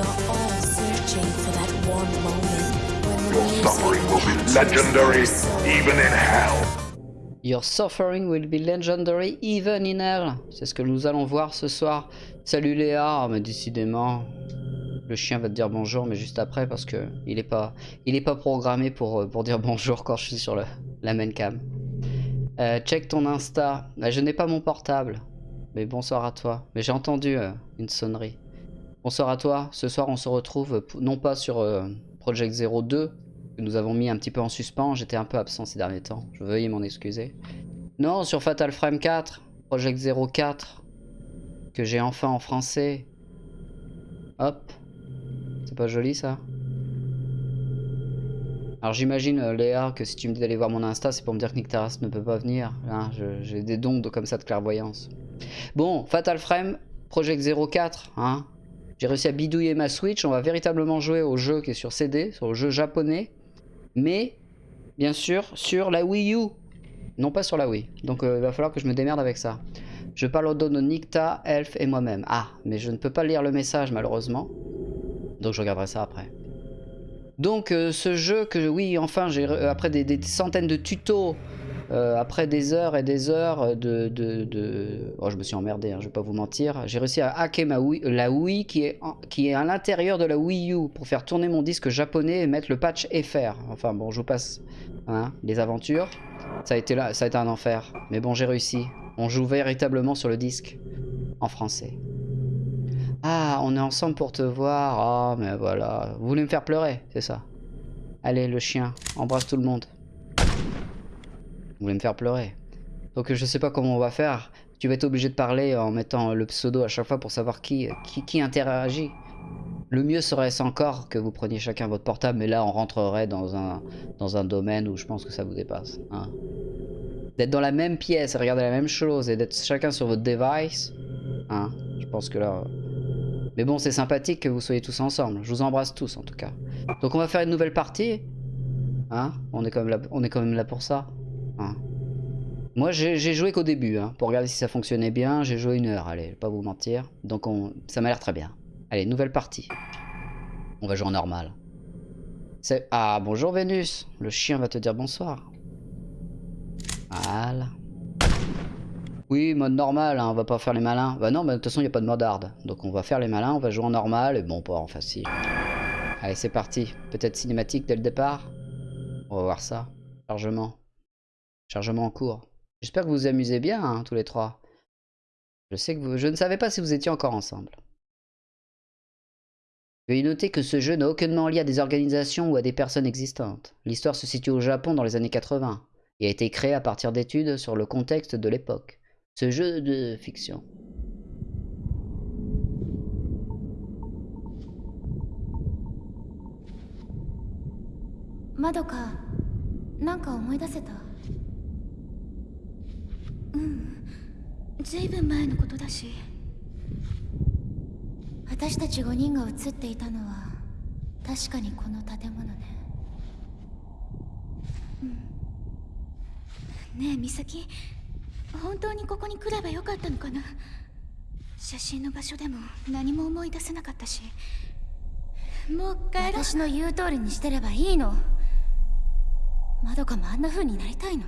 Your suffering will be legendary, even in hell. Your suffering will be legendary even in hell. C'est ce que nous allons voir ce soir. Salut Léa, Oh, mais décidément, le chien va te dire bonjour, mais juste après parce que il est pas, il est pas programmé pour, euh, pour dire bonjour quand je suis sur le, la main cam. Euh, check ton Insta. Ah, je n'ai pas mon portable. Mais bonsoir à toi. Mais j'ai entendu euh, une sonnerie. Bonsoir à toi. Ce soir, on se retrouve non pas sur euh, Project 02 que nous avons mis un petit peu en suspens. J'étais un peu absent ces derniers temps. Je veuille m'en excuser. Non, sur Fatal Frame 4, Project 04, que j'ai enfin en français. Hop. C'est pas joli ça? Alors j'imagine, euh, Léa, que si tu me dis d'aller voir mon Insta, c'est pour me dire que Nick ne peut pas venir. Hein, J'ai des dons comme ça de clairvoyance. Bon, Fatal Frame, Project 04, hein. J'ai réussi à bidouiller ma Switch. On va véritablement jouer au jeu qui est sur CD, sur le jeu japonais. Mais, bien sûr, sur la Wii U. Non pas sur la Wii. Donc euh, il va falloir que je me démerde avec ça. Je parle au dos de Nikta, Elf et moi-même. Ah, mais je ne peux pas lire le message malheureusement. Donc je regarderai ça après. Donc euh, ce jeu que oui enfin j'ai euh, après des, des centaines de tutos, euh, après des heures et des heures de, de, de- oh je me suis emmerdé, hein, je vais pas vous mentir, j'ai réussi à hacker ma Wii, la Wii qui est qui est à l'intérieur de la Wii U pour faire tourner mon disque japonais et mettre le patch FR. Enfin bon je vous passe hein, les aventures. Ça a été là, ça a été un enfer, mais bon j'ai réussi. On joue véritablement sur le disque en français. Ah, on est ensemble pour te voir. Ah, mais voilà. Vous voulez me faire pleurer, c'est ça? Allez, le chien, embrasse tout le monde. Vous voulez me faire pleurer. Donc je sais pas comment on va faire. Tu vas être obligé de parler en mettant le pseudo à chaque fois pour savoir qui, qui, interagit. Le mieux serait encore que vous preniez chacun votre portable, mais là on rentrerait dans un, dans un domaine où je pense que ça vous dépasse. hein. D'être dans la même pièce regarder la même chose et d'être chacun sur votre device, hein, je pense que là... Mais bon, c'est sympathique que vous soyez tous ensemble. Je vous embrasse tous en tout cas. Donc on va faire une nouvelle partie. Hein on, est quand même là, on est quand même là pour ça. Hein Moi j'ai joué qu'au début, hein, pour regarder si ça fonctionnait bien. J'ai joué une heure, allez, je vais pas vous mentir. Donc on, ça m'a l'air très bien. Allez, nouvelle partie. On va jouer en normal. Ah, bonjour Vénus. Le chien va te dire bonsoir. Voilà. Oui, mode normal, hein, on va pas faire les malins. Bah non, mais de toute façon, il n'y a pas de mode hard. Donc on va faire les malins, on va jouer en normal, et bon, pas en facile. Allez, c'est parti. Peut-être cinématique dès le départ On va voir ça. Chargement. Chargement en cours. J'espère que vous vous amusez bien, hein, tous les trois. Je sais que. Je ne savais pas si vous étiez encore ensemble. Veuillez noter que ce jeu n'a aucunement lié à des organisations ou à des personnes existantes. L'histoire se situe au Japon dans les années 80 et a été créé à partir d'études sur le contexte de l'époque. Ce jeu de fiction. まうん。ずいぶん前のことだし。私たち5人が映っていたのは確かにこの建物ね。うん。ねえ美咲。本当にここに来ればよかったのかな。写真の場所でも何も思い出せなかったし。もう帰ろう。私の言う通りにしてればいいの。まどかもあんな風になりたいの。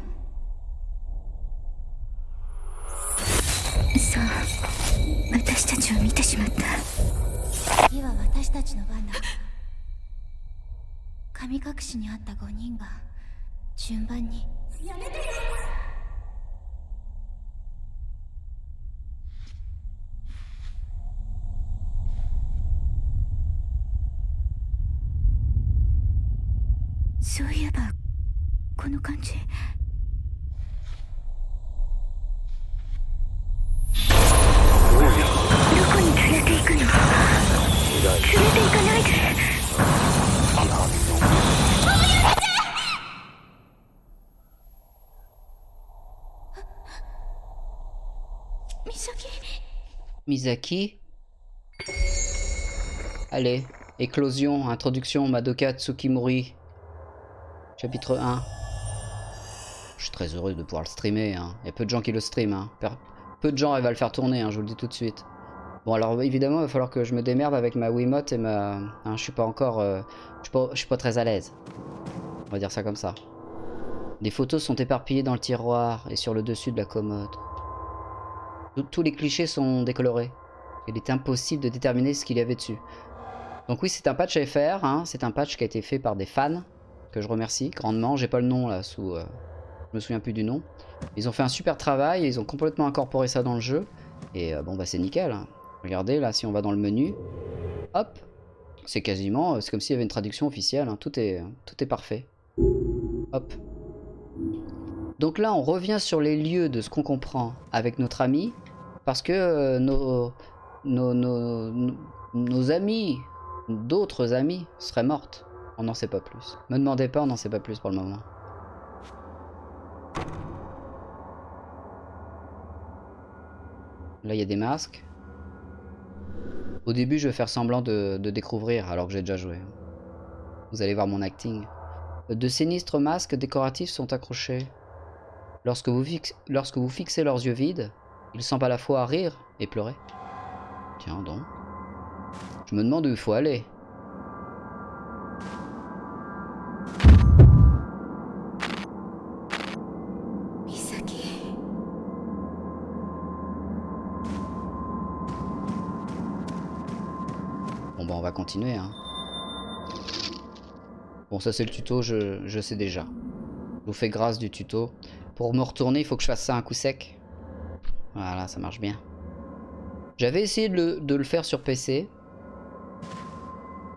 さあ私たちを見てしまった。次は私たちの番だ。神隠しにあった5人が順番に。やめてそういえばこの感じ Misaki. Allez, éclosion, introduction, Madoka Tsukimori. Chapitre 1. Je suis très heureux de pouvoir le streamer. hein. Il y a peu de gens qui le streament. hein. Peu de gens arrivent à le faire tourner, hein, je vous le dis tout de suite. Bon alors évidemment il va falloir que je me démerde avec ma Wiimote et ma... Hein, je suis pas encore... euh, je, suis pas, très à l'aise. On va dire ça comme ça. Les photos sont éparpillées dans le tiroir et sur le dessus de la commode. Tous- les clichés sont décolorés. Il est impossible de déterminer ce qu'il y avait dessus. Donc oui c'est un patch faire, hein. c'est un patch qui a été fait par des fans, que je remercie grandement. J'ai pas le nom là sous... euh, Je me souviens plus du nom. Ils ont fait un super travail, ils ont complètement incorporé ça dans le jeu. Et euh, bon bah c'est nickel. hein. Regardez là si on va dans le menu, hop, c'est quasiment, c'est comme s'il y avait une traduction officielle, hein. tout, est, tout est parfait. Hop. Donc là on revient sur les lieux de ce qu'on comprend avec notre ami, parce que euh, nos, nos, nos, nos- amis, d'autres amis, seraient mortes. On n'en sait pas plus. Me demandez pas, on n'en sait pas plus pour le moment. Là il y a des masques. Au début, je vais faire semblant de, découvrir alors que j'ai déjà joué. Vous allez voir mon acting. De sinistres masques décoratifs sont accrochés. Lorsque vous fixez leurs yeux vides, ils semblent à la fois rire et pleurer. Tiens donc. Je me demande où il faut aller. Bon bah on va continuer hein. Bon ça c'est le tuto, je, je sais déjà. Je vous fais grâce du tuto. Pour me retourner, il faut que je fasse ça un coup sec. Voilà, ça marche bien. J'avais essayé de le, faire sur PC.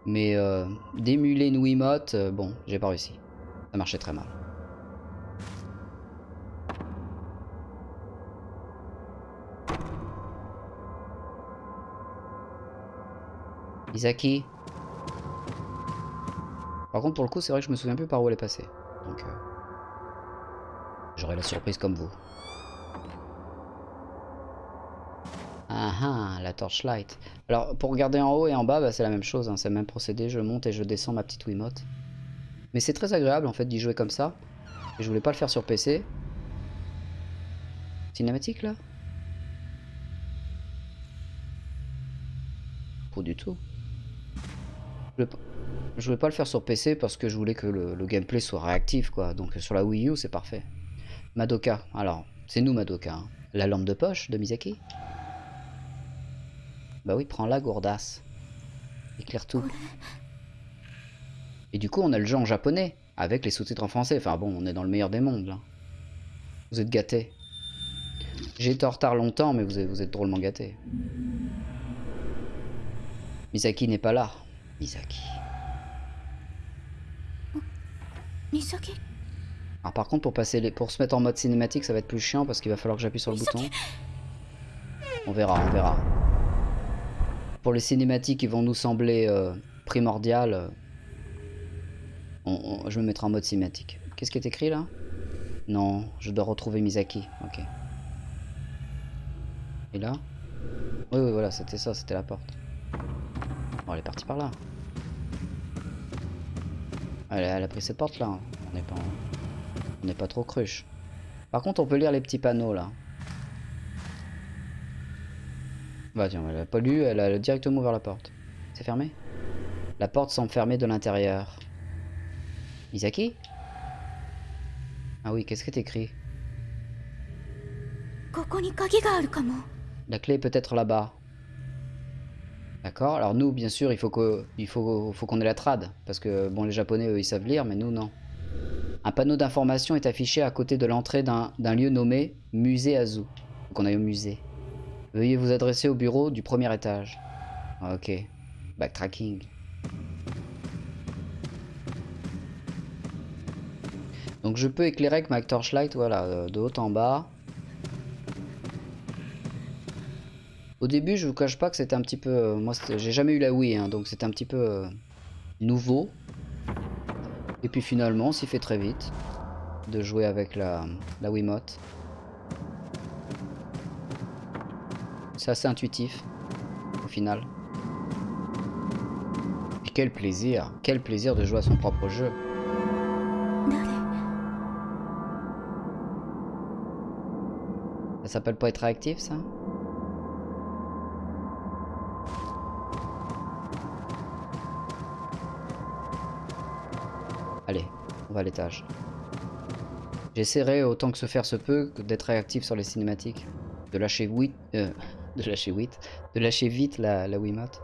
Mais euh, d'émuler une Wiimote, euh, bon, j'ai pas réussi. Ça marchait très mal. Isaki. Par contre, pour le coup, c'est vrai que je me souviens plus par où elle est passée. Donc, euh, j'aurai la surprise comme vous. Ah la torchlight. Alors, pour regarder en haut et en bas, bah, c'est la même chose. hein, c'est le même procédé. Je monte et je descends ma petite Wiimote. Mais c'est très agréable en fait d'y jouer comme ça. Et je voulais pas le faire sur PC. Cinématique là? Pas du tout. Je voulais pas- le faire sur PC parce que je voulais que le, gameplay soit réactif quoi. Donc sur la Wii U c'est parfait. Madoka, alors c'est nous Madoka. hein. La lampe de poche de Miyazaki Bah oui, prends-la gourdasse. Éclaire tout. Et du coup on a le jeu en japonais avec les sous-titres en français. Enfin bon, on est dans le meilleur des mondes là. Vous êtes gâtés. J'ai été en retard longtemps mais vous êtes, vous êtes drôlement gâtés. Misaki n'est pas là. Misaki. Misaki Alors par contre pour passer les... pour se mettre en mode cinématique ça va être plus chiant parce qu'il va falloir que j'appuie sur le bouton. On verra, on verra. Pour les cinématiques qui vont nous sembler euh, primordiales, euh, je me mettrai en mode cinématique. Qu'est-ce qui est écrit là? Non, je dois retrouver Misaki. Ok. Et là? Oui, oui, voilà, c'était ça, c'était la porte. Bon, elle est partie par là. Elle, a- pris cette porte là. On n'est pas, on n'est pas trop cruche. Par contre, on peut lire les petits panneaux là. Bah tiens, elle a pas lu, elle a directement ouvert la porte. C'est fermé? La porte semble fermée de l'intérieur. Misaki? Ah oui, qu'est-ce que t'écris? La clé est peut-être là-bas. D'accord? Alors nous, bien sûr, il faut qu'on faut, ait la trad. Parce que, bon, les Japonais, eux, ils savent lire, mais nous, non. Un panneau d'information est affiché à côté de l'entrée d'un lieu nommé Musée Azu. Donc on au musée. Veuillez vous adresser au bureau du premier étage. Ah, Ok. Backtracking. Donc je peux éclairer avec ma torchlight, voilà, euh, de haut en bas. Au début, je vous cache pas que c'était un petit peu. euh, moi, j'ai jamais eu la Wii, hein, donc c'était un petit peu euh, nouveau. Et puis finalement, on s'y fait très vite de jouer avec la Wiimote. C'est assez intuitif, au final. Et quel plaisir, quel plaisir de jouer à son propre jeu. Ça s'appelle pas être réactif, ça? Allez, on va à l'étage. J'essaierai autant que se faire se peut d'être réactif sur les cinématiques. De lâcher oui... Euh, de lâcher 8. De lâcher vite la, la Wiimote.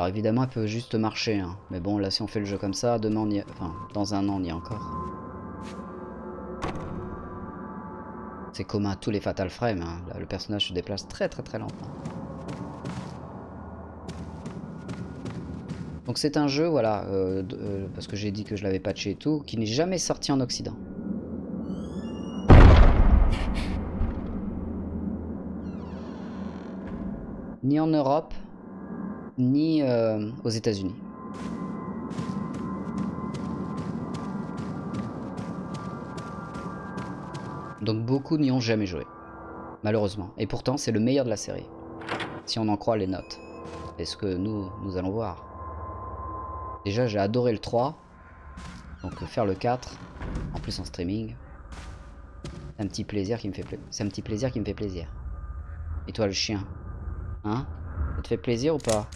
Alors évidemment, elle peut juste marcher. Hein. Mais bon, là, si on fait le jeu comme ça, demain, on y... enfin, dans un an, on y est encore. C'est commun à tous les Fatal Frame. Hein. Le personnage se déplace très très très lentement. Donc c'est un jeu, voilà, euh, euh, parce que j'ai dit que je l'avais patché et tout, qui n'est jamais sorti en Occident. Ni en Europe, ni euh, aux États-Unis. Donc beaucoup n'y ont jamais joué, malheureusement. Et pourtant, c'est le meilleur de la série, si on en croit les notes. est ce que nous, nous allons voir. Déjà, j'ai adoré le 3, donc faire le 4, en plus en streaming, c'est un petit plaisir qui me fait plaisir. C'est un petit plaisir qui me fait plaisir. Et toi, le chien, hein? Ça te fait plaisir ou pas?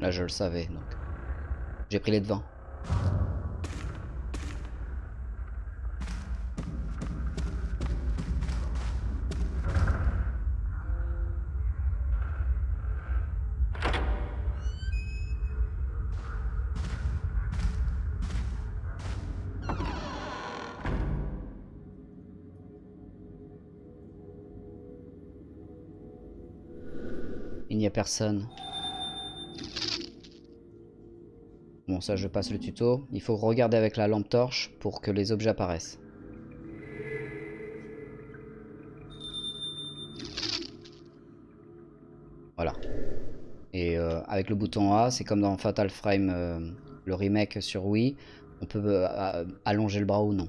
Là, je le savais, donc. J'ai pris les devants. Bon, ça, je passe le tuto. Il faut regarder avec la lampe torche pour que les objets apparaissent. Voilà. Et euh, avec le bouton A, c'est comme dans Fatal Frame, euh, le remake sur Wii, on peut euh, allonger le bras ou non.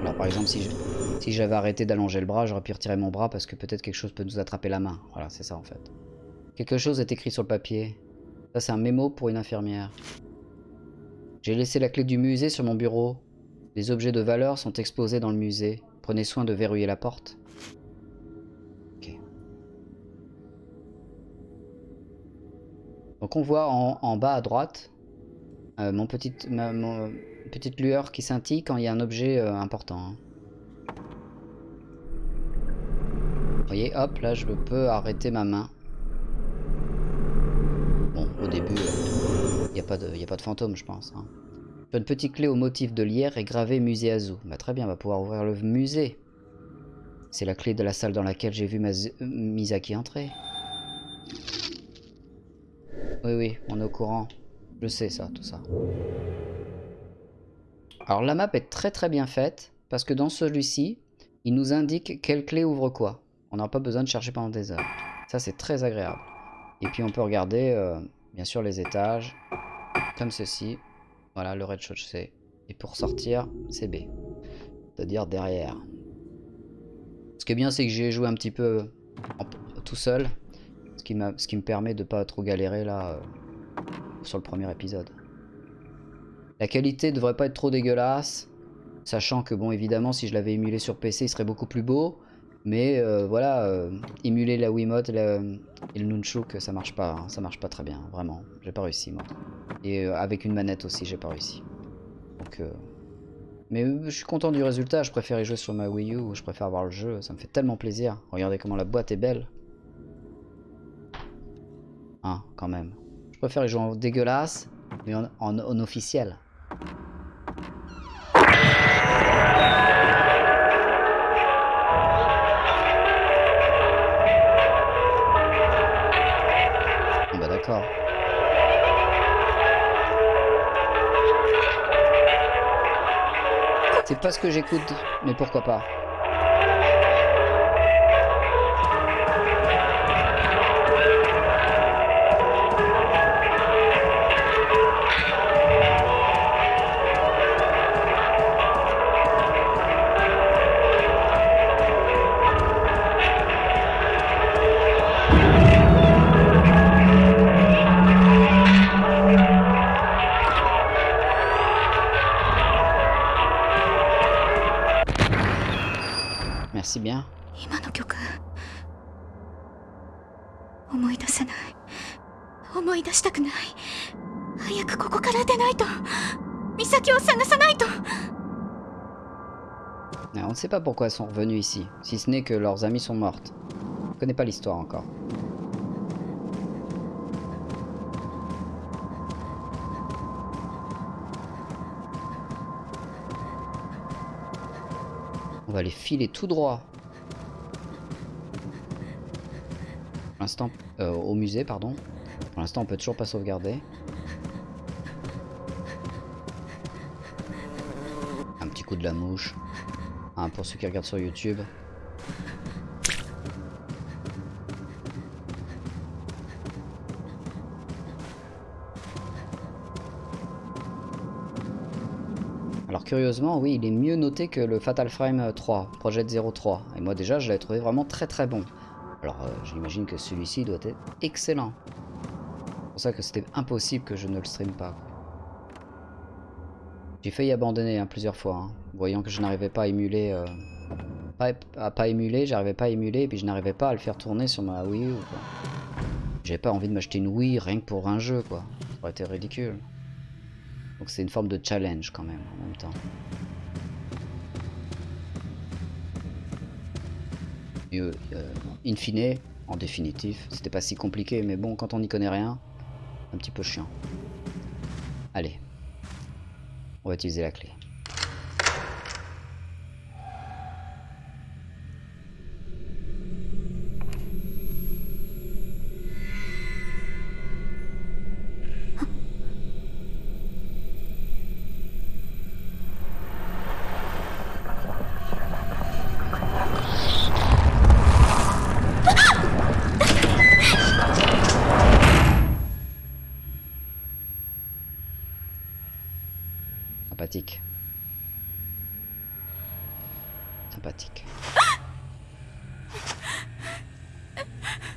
Alors par exemple, si je... Si j'avais arrêté d'allonger le bras, j'aurais pu retirer mon bras parce que peut-être quelque chose peut nous attraper la main. Voilà, c'est ça en fait. Quelque chose est écrit sur le papier. Ça, c'est un mémo pour une infirmière. J'ai laissé la clé du musée sur mon bureau. Les objets de valeur sont exposés dans le musée. Prenez soin de verrouiller la porte. Ok. Donc on voit en, bas à droite euh, mon petite, ma, petite lueur qui scintille quand il y a un objet euh, important. Hein. Voyez, hop, là, je peux arrêter ma main. Bon, au début, il n'y a, pas de, a pas de fantôme, je pense. Hein. Une petite clé au motif de lierre est gravée musée Azou. Bah, très bien, on va pouvoir ouvrir le musée. C'est la clé de la salle dans laquelle j'ai vu ma Misaki entrer. Oui, oui, on est au courant. Je sais ça, tout ça. Alors la map est très très bien faite, parce que dans celui-ci, il nous indique quelle clé ouvre quoi. On n'a pas besoin de chercher pendant des heures. Ça, c'est très agréable. Et puis, on peut regarder, euh, bien sûr, les étages. Comme ceci. Voilà, le rez-de-chaussée. Et pour sortir, c'est B. C'est-à-dire derrière. Ce qui est bien, c'est que j'ai joué un petit peu tout seul. Ce qui, ce qui me permet de pas trop galérer là euh, sur le premier épisode. La qualité devrait pas être trop dégueulasse. Sachant que, bon, évidemment, si je l'avais émulé sur PC, il serait beaucoup plus beau. Mais euh, voilà, euh, émuler la Wiimote et, le Nunchuk, ça marche pas, hein. ça marche pas très bien, vraiment. J'ai pas réussi moi. Et euh, avec une manette aussi, j'ai pas réussi. Donc, mais je suis content du résultat. Je préfère y jouer sur ma Wii U, je préfère voir le jeu, ça me fait tellement plaisir. Regardez comment la boîte est belle. Hein, quand même. Je préfère y jouer en dégueulasse, mais en officiel. C'est pas ce que j'écoute, mais pourquoi pas. merci bien. On ne sait pas pourquoi elles sont revenues ici, si ce n'est que leurs amies sont mortes. On ne connaît pas l'histoire encore. Va les filer tout droit. Pour l'instant, euh, au musée, pardon. Pour l'instant, on peut toujours pas sauvegarder. Un petit coup de la mouche. Hein, pour ceux qui regardent sur YouTube. Curieusement, oui, il est mieux noté que le Fatal Frame 3, Project 03. Et moi déjà, je l'avais trouvé vraiment très très bon. Alors euh, j'imagine que celui-ci doit être excellent. C'est pour ça que c'était impossible que je ne le stream pas. J'ai failli abandonner hein, plusieurs fois, hein, voyant que je n'arrivais pas à émuler... Euh, pas, à pas émuler, j'arrivais pas à émuler, et puis je n'arrivais pas à le faire tourner sur ma Wii U. J'avais pas envie de m'acheter une Wii rien que pour un jeu, quoi. Ça aurait été ridicule. Donc c'est une forme de challenge quand même, en même temps. Et, euh, in fine, en définitif, c'était pas si compliqué, mais bon, quand on n'y connaît rien, un petit peu chiant. Allez. On va utiliser la clé. Sympathique.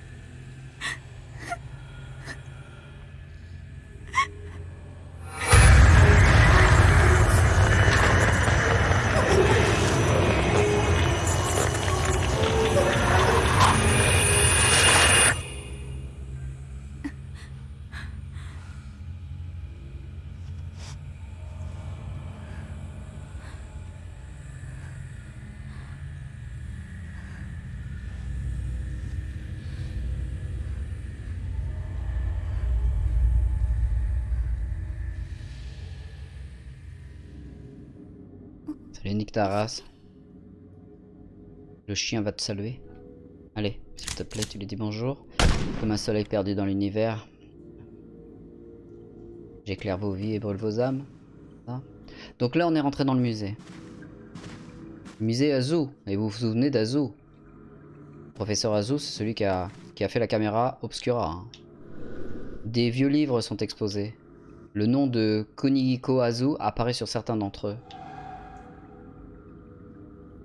Nick Taras. Le chien va te saluer. Allez, s'il te plaît, tu lui dis bonjour. Comme un soleil perdu dans l'univers. J'éclaire vos vies et brûle vos âmes. Donc là, on est rentré dans le musée. musée Azu. Et vous vous souvenez d'Azu Professeur Azu, c'est celui qui a, qui a fait la caméra Obscura. Hein. Des vieux livres sont exposés. Le nom de Konihiko Azu apparaît sur certains d'entre eux.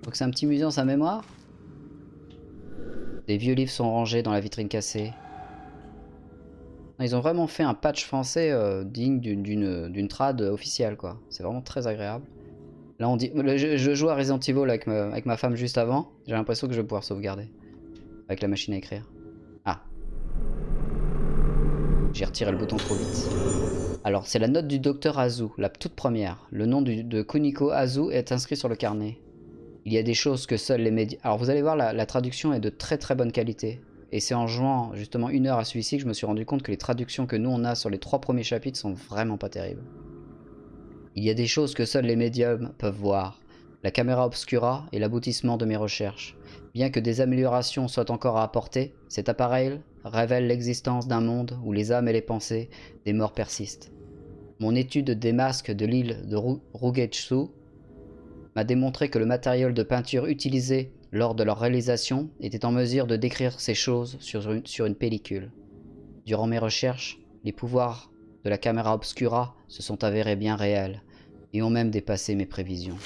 Donc c'est un petit musée en sa mémoire Des vieux livres sont rangés dans la vitrine cassée. Ils ont vraiment fait un patch français euh, digne d'une trad officielle quoi. C'est vraiment très agréable. Là on dit... Je, joue à Resident Evil avec ma, avec ma femme juste avant. J'ai l'impression que je vais pouvoir sauvegarder. Avec la machine à écrire. Ah. J'ai retiré le bouton trop vite. Alors c'est la note du docteur Azu, la toute première. Le nom de Kuniko Azu est inscrit sur le carnet. Il y a des choses que seuls les médias... Alors vous allez voir, la, traduction est de très très bonne qualité. Et c'est en jouant justement une heure à celui-ci que je me suis rendu compte que les traductions que nous on a sur les trois premiers chapitres sont vraiment pas terribles. Il y a des choses que seuls les médiums peuvent voir. La caméra obscura est l'aboutissement de mes recherches. Bien que des améliorations soient encore à apporter, cet appareil révèle l'existence d'un monde où les âmes et les pensées des morts persistent. Mon étude des masques de l'île de Rugetsu m'a démontré que le matériel de peinture utilisé lors de leur réalisation était en mesure de décrire ces choses sur une, pellicule. Durant mes recherches, les pouvoirs de la caméra obscura se sont avérés bien réels et ont même dépassé mes prévisions.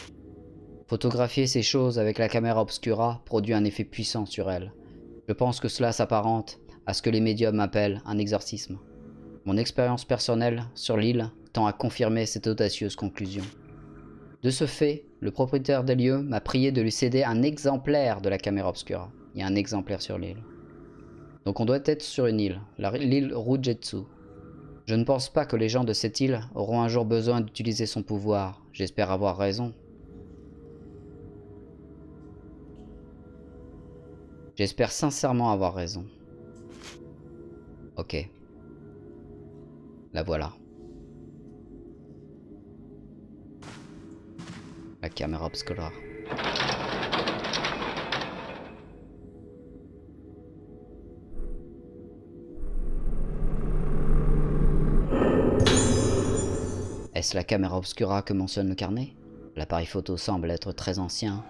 Photographier ces choses avec la caméra obscura produit un effet puissant sur elles. Je pense que cela s'apparente à ce que les médiums appellent un exorcisme. Mon expérience personnelle sur l'île tend à confirmer cette audacieuse conclusion. De ce fait, le propriétaire des lieux m'a prié de lui céder un exemplaire de la caméra obscura. Il y a un exemplaire sur l'île. Donc on doit être sur une île, l'île Rujetsu. Je ne pense pas que les gens de cette île auront un jour besoin d'utiliser son pouvoir. J'espère avoir raison. J'espère sincèrement avoir raison. Ok. La voilà. La caméra obscura. Est-ce la caméra obscura que mentionne le carnet? L'appareil photo semble être très ancien.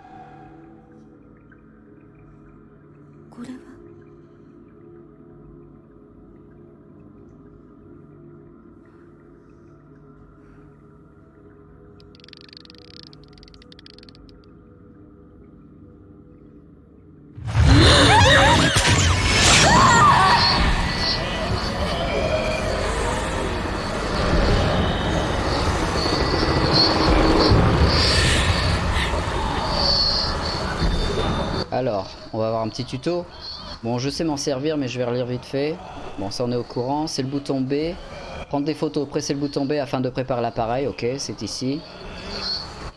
Tuto. Bon, je sais m'en servir, mais je vais relire vite fait. Bon, ça on est au courant. C'est le bouton B. Prendre des photos, presser le bouton B afin de préparer l'appareil. Ok, c'est ici.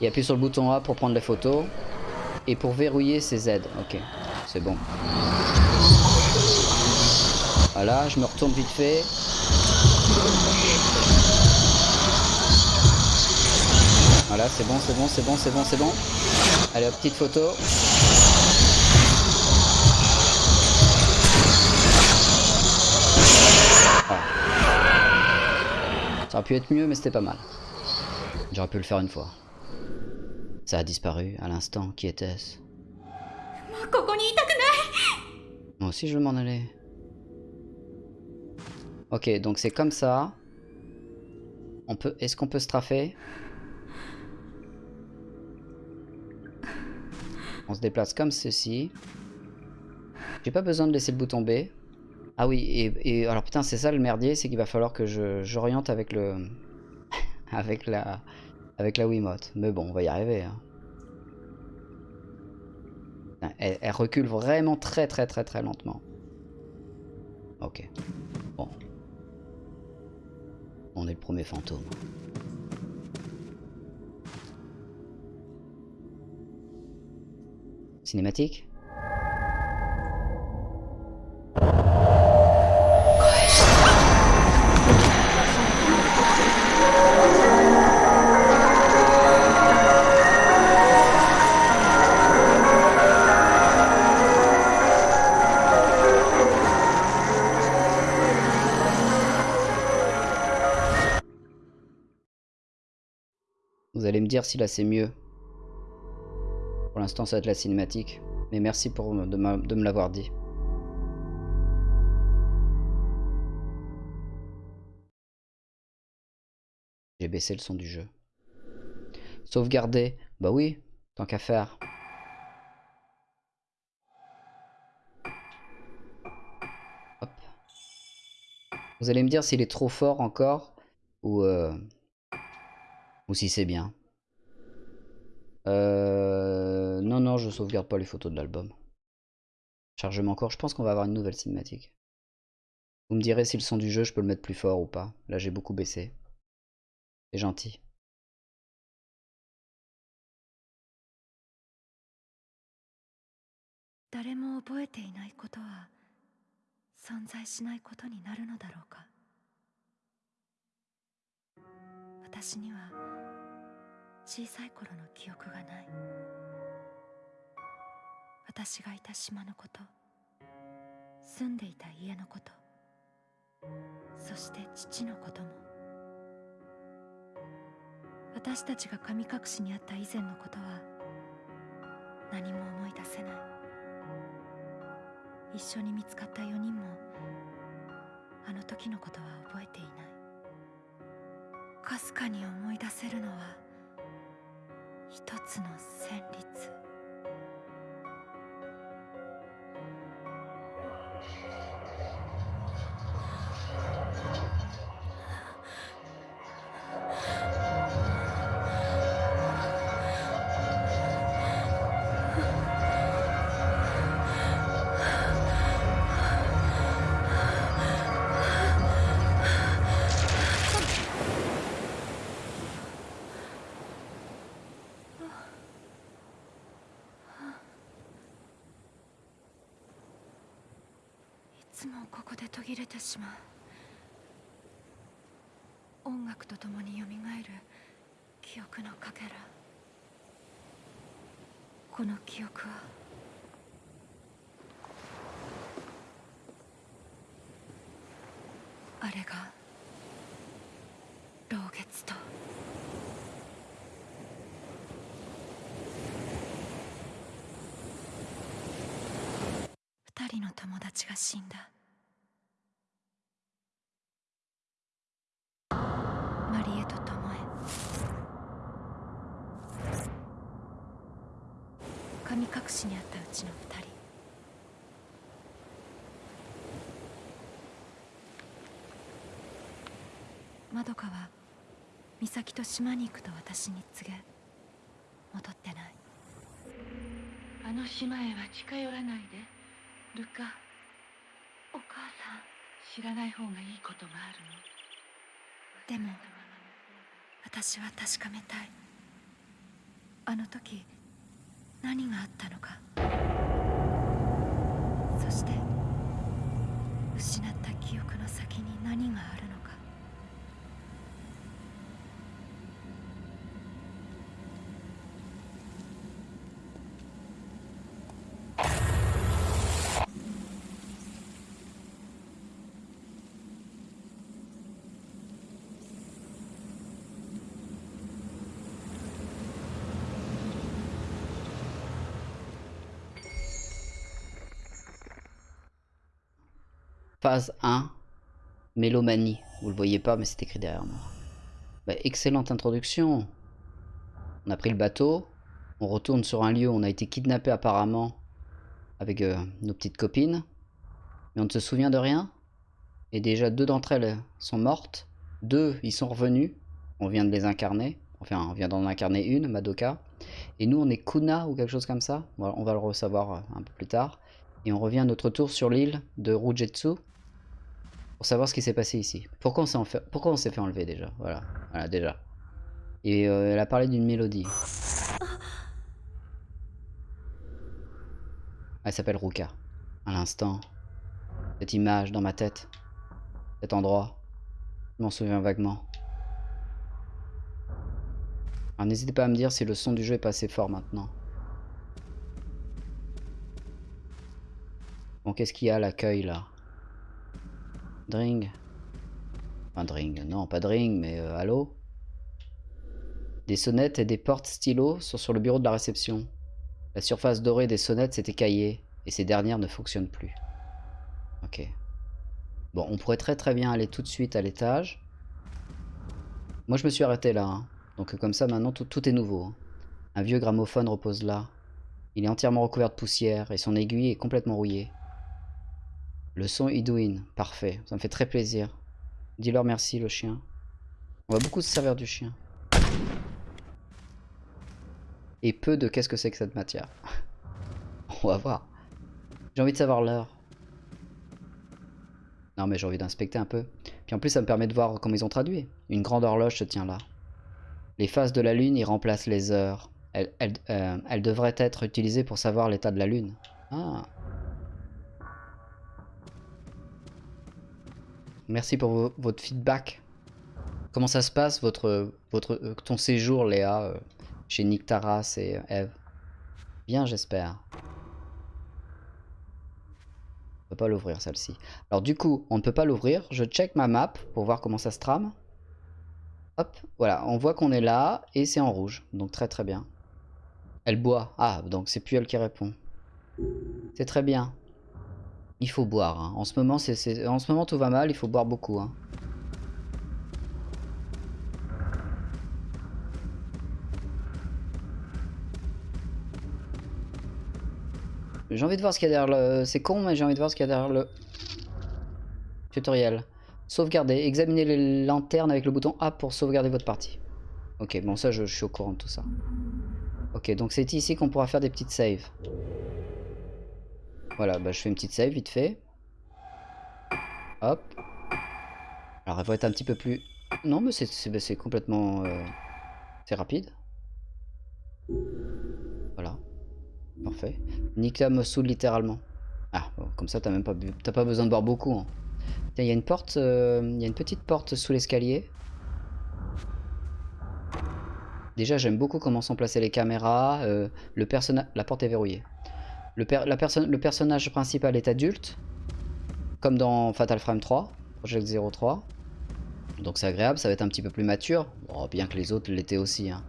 Et appuie sur le bouton A pour prendre les photos. Et pour verrouiller, c'est Z. Ok, c'est bon. Voilà, je me retourne vite fait. Voilà, c'est bon, c'est bon, c'est bon, c'est bon, c'est bon. Allez, petite photo. Ça aurait pu être mieux, mais c'était pas mal. J'aurais pu le faire une fois. Ça a disparu à l'instant. Qui était-ce? Moi aussi, je veux m'en aller. Ok, donc c'est comme ça. On peut, Est-ce qu'on peut se trafer On se déplace comme ceci. J'ai pas besoin de laisser le bout tomber. Ah oui, et, et alors putain, c'est ça le merdier, c'est qu'il va falloir que j'oriente avec le avec la avec la Wiimote. Mais bon, on va y arriver. hein. Elle recule vraiment très très très très lentement. Ok. Bon. On est le premier fantôme. Cinématique? Allez me dire si là c'est mieux. Pour l'instant ça va être la cinématique. Mais merci pour de me l'avoir dit. J'ai baissé le son du jeu. Sauvegarder Bah oui, tant qu'à faire. Hop. Vous allez me dire s'il est trop fort encore ou, euh, ou si c'est bien. Euh, non, non, je sauvegarde pas les photos de l'album. Chargement encore, je pense qu'on va avoir une nouvelle cinématique. Vous me direz si le son du jeu, je peux le mettre plus fort ou pas. Là, j'ai beaucoup baissé. C'est gentil. 小さい頃の記憶がない。私がいた島のこと住んでいた家のことそして父のことも私たちが神隠しにあった以前のことは何も思い出せない。一緒に見つかった4人もあの時のことは覚えていない。かすかに思い出せるのは一つの旋律。の友達が死んだ。マリエとトモエ神隠しにあったうちの二人。まどかは美咲と島に行くと私に告げ戻ってない。あの島へは近寄らないで。ルカお母さん知らない方がいいことがあるの？でも私は確かめたい。あの時何があったのか。そして失った記憶の先に何がある Phase 1, Mélomanie. Vous le voyez pas, mais c'est écrit derrière moi. Bah, excellente introduction. On a pris le bateau. On retourne sur un lieu où on a été kidnappé apparemment avec euh, nos petites copines. Mais on ne se souvient de rien. Et déjà deux d'entre elles sont mortes. Deux, ils sont revenus. On vient de les incarner. Enfin, on vient d'en incarner une, Madoka. Et nous, on est Kuna ou quelque chose comme ça. On va le recevoir euh, un peu plus tard. Et on revient à notre tour sur l'île de Rujetsu pour savoir ce qui s'est passé ici. Pourquoi on s'est fait... Enlever déjà? Voilà, voilà déjà. Et euh, elle a parlé d'une mélodie. Elle s'appelle Ruka. À l'instant, cette image dans ma tête, cet endroit, je m'en souviens vaguement. Alors n'hésitez pas à me dire si le son du jeu est pas assez fort maintenant. Bon, qu'est-ce qu'il y a à l'accueil là? Dring Enfin, Dring, non, pas Dring, mais euh, allô? Des sonnettes et des portes stylos sont sur le bureau de la réception. La surface dorée des sonnettes s'est écaillée, et ces dernières ne fonctionnent plus. Ok. Bon, on pourrait très très bien aller tout de suite à l'étage. Moi, je me suis arrêté là. hein. Donc comme ça, maintenant, tout, est nouveau. hein. Un vieux gramophone repose là. Il est entièrement recouvert de poussière, et son aiguille est complètement rouillée. Le son Idouin, parfait, ça me fait très plaisir. Dis-leur merci le chien. On va beaucoup se servir du chien. Et peu de qu'est-ce que c'est que cette matière. On va voir. J'ai envie de savoir l'heure. Non mais j'ai envie d'inspecter un peu. Puis en plus ça me permet de voir comment ils ont traduit. Une grande horloge se tient là. Les phases de la lune y remplacent les heures. Elles, elles, euh, devraient être utilisées pour savoir l'état de la lune. Ah. Merci pour vo- votre feedback. Comment ça se passe, votre, votre, euh, ton séjour, Léa, euh, chez Nick Taras et euh, Eve? Bien, j'espère. On peut pas l'ouvrir, celle-ci. Alors du coup, on ne peut pas l'ouvrir. Je check ma map pour voir comment ça se trame. Hop, voilà, on voit qu'on est là et c'est en rouge. Donc très très bien. Elle boit. Ah, donc c'est plus elle qui répond. C'est très bien. Il faut boire. hein. En, ce moment, en ce moment, tout va mal. Il faut boire beaucoup. hein. J'ai envie de voir ce qu'il y a derrière le... C'est con, mais j'ai envie de voir ce qu'il y a derrière le... Tutoriel. Sauvegarder. Examinez les lanternes avec le bouton A pour sauvegarder votre partie. Ok, bon ça, je, je suis au courant de tout ça. Ok, donc c'est ici qu'on pourra faire des petites saves. Voilà, bah, je fais une petite save vite fait. Hop. Alors elle va être un petit peu plus... Non, mais c'est- c'est complètement... euh, C'est rapide. Voilà. Parfait. Nika me saoule littéralement. Ah, comme ça, t'as même pas, bu- pas besoin de boire beaucoup. hein. Tiens, il y a une porte, euh, il y a une petite porte sous l'escalier. Déjà, j'aime beaucoup comment sont placées les caméras. euh, le personnage, la porte est verrouillée. Le, personnage principal est adulte, comme dans Fatal Frame 3, Project 03. Donc c'est agréable, ça va être un petit peu plus mature, Bon, bien que les autres l'étaient aussi. hein.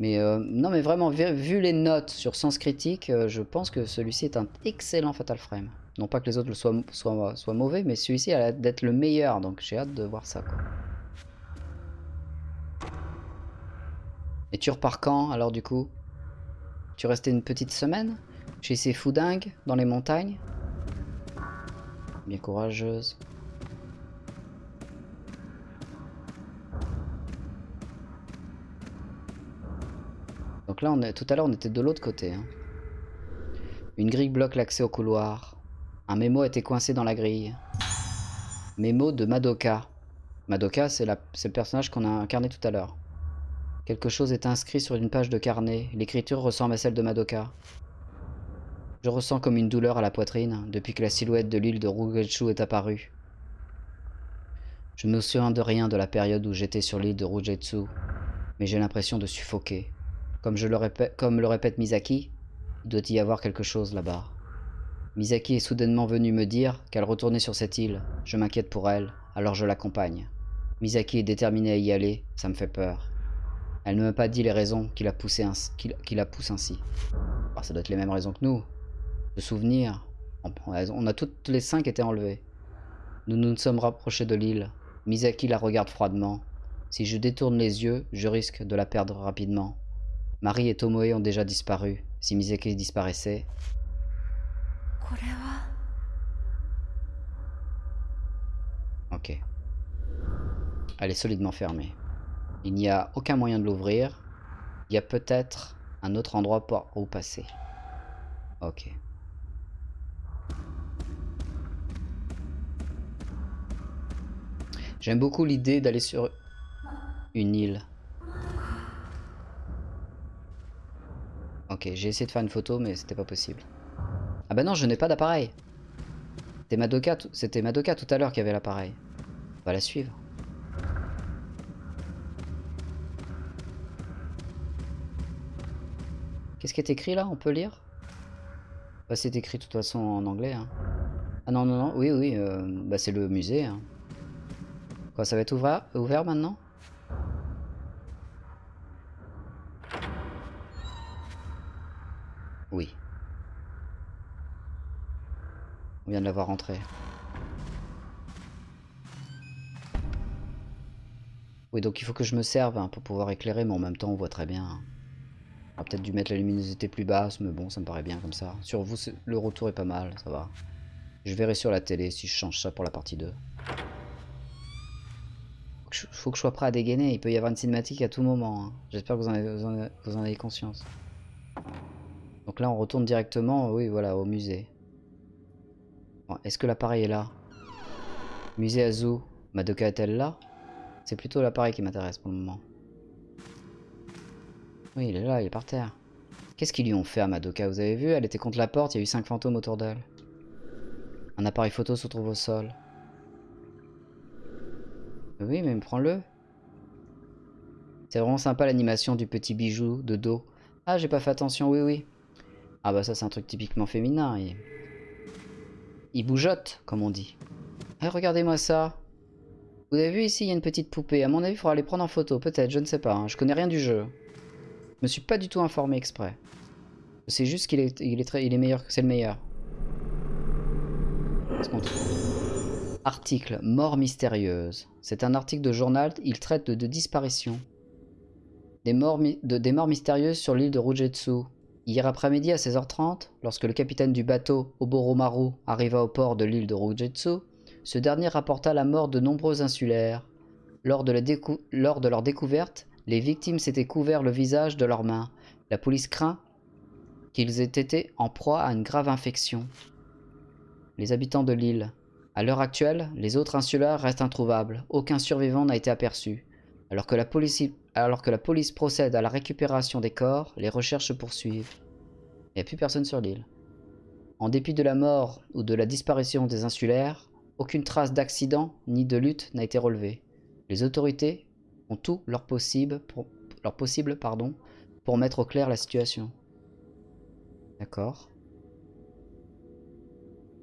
Mais euh, non, mais vraiment, vu, les notes sur Sens Critique, euh, je pense que celui-ci est un excellent Fatal Frame. Non pas que les autres soient, mauvais, mais celui-ci a l'air d'être le meilleur, donc j'ai hâte de voir ça. Et tu repars quand alors du coup? Tu restais une petite semaine? Chez ces foudingues dans les montagnes Bien courageuse. Donc là, tout à l'heure, on était de l'autre côté. hein. Une grille bloque l'accès au couloir. Un mémo était coincé dans la grille. Mémo de Madoka. Madoka, c'est le personnage qu'on a incarné tout à l'heure. Quelque chose est inscrit sur une page de carnet. L'écriture ressemble à celle de Madoka. Je ressens comme une douleur à la poitrine depuis que la silhouette de l'île de Rugetsu est apparue. Je ne me souviens de rien de la période où j'étais sur l'île de Rugetsu, mais j'ai l'impression de suffoquer. Comme, je le répète, comme le répète Misaki, il doit y avoir quelque chose là-bas. Misaki est soudainement venue me dire qu'elle retournait sur cette île. Je m'inquiète pour elle, alors je l'accompagne. Misaki est déterminée à y aller, ça me fait peur. Elle ne m'a pas dit les raisons qui la, poussent ainsi. Ah, ça doit être les mêmes raisons que nous de souvenirs. On a toutes les cinq été enlevées. Nous nous sommes rapprochés de l'île. Misaki la regarde froidement. Si je détourne les yeux, je risque de la perdre rapidement. Marie et Tomoe ont déjà disparu. Si Misaki disparaissait... Ok. Elle est solidement fermée. Il n'y a aucun moyen de l'ouvrir. Il y a peut-être un autre endroit pour où passer. Ok. J'aime beaucoup l'idée d'aller sur une île. Ok, j'ai essayé de faire une photo, mais c'était pas possible. Ah bah non, je n'ai pas d'appareil. C'était Madoka, Madoka tout à l'heure qui avait l'appareil. On va la suivre. Qu'est-ce qui est écrit là? On peut lire? Bah, C'est écrit de toute façon en anglais. hein. Ah non, non, non, oui, oui, euh, bah, c'est le musée. hein. Ça va être ouvert, maintenant? Oui. On vient de la voir rentrer. Oui, donc il faut que je me serve hein, pour pouvoir éclairer, mais en même temps on voit très bien. hein. On peut-être dû mettre la luminosité plus basse, mais bon, ça me paraît bien comme ça. Sur vous, le retour est pas mal, ça va. Je verrai sur la télé si je change ça pour la partie 2. Faut que je, sois prêt à dégainer, il peut y avoir une cinématique à tout moment. hein. J'espère que vous en, avez, conscience. Donc là, on retourne directement, oui, voilà, au musée. Est-ce que l'appareil est là? Musée Azu, Madoka est-elle là? C'est plutôt l'appareil qui m'intéresse pour le moment. Oui, il est là, il est par terre. Qu'est-ce qu'ils lui ont fait à Madoka? Vous avez vu Elle était contre la porte, il y a eu cinq fantômes autour d'elle. Un appareil photo se trouve au sol. Oui, mais prends-le. C'est vraiment sympa l'animation du petit bijou de dos. Ah, j'ai pas fait attention, oui, oui. Ah bah ça, c'est un truc typiquement féminin. Il, il bougeotte, comme on dit. Eh, regardez-moi ça. Vous avez vu ici, il y a une petite poupée. À mon avis, il faudra les prendre en photo. Peut-être, je ne sais pas. hein. Je connais rien du jeu. Je me suis pas du tout informé exprès. C'est juste qu'il est, il est, est meilleur c'est le meilleur. Qu'est-ce qu'on trouve Article Mort mystérieuse. C'est un article de journal. Il traite de, disparitions. Des morts, morts mystérieuses sur l'île de Rujetsu. Hier après-midi à 16h30, lorsque le capitaine du bateau Oboromaru arriva au port de l'île de Rujetsu, ce dernier rapporta la mort de nombreux insulaires. Lors de, lors de leur découverte, les victimes s'étaient couverts le visage de leurs mains. La police craint qu'ils aient été en proie à une grave infection. Les habitants de l'île. À l'heure actuelle, les autres insulaires restent introuvables. Aucun survivant n'a été aperçu. Alors que, la police, procède à la récupération des corps, les recherches se poursuivent. Il n'y a plus personne sur l'île. En dépit de la mort ou de la disparition des insulaires, aucune trace d'accident ni de lutte n'a été relevée. Les autorités ont tout leur possible pour, leur possible, pardon, pour mettre au clair la situation. D'accord?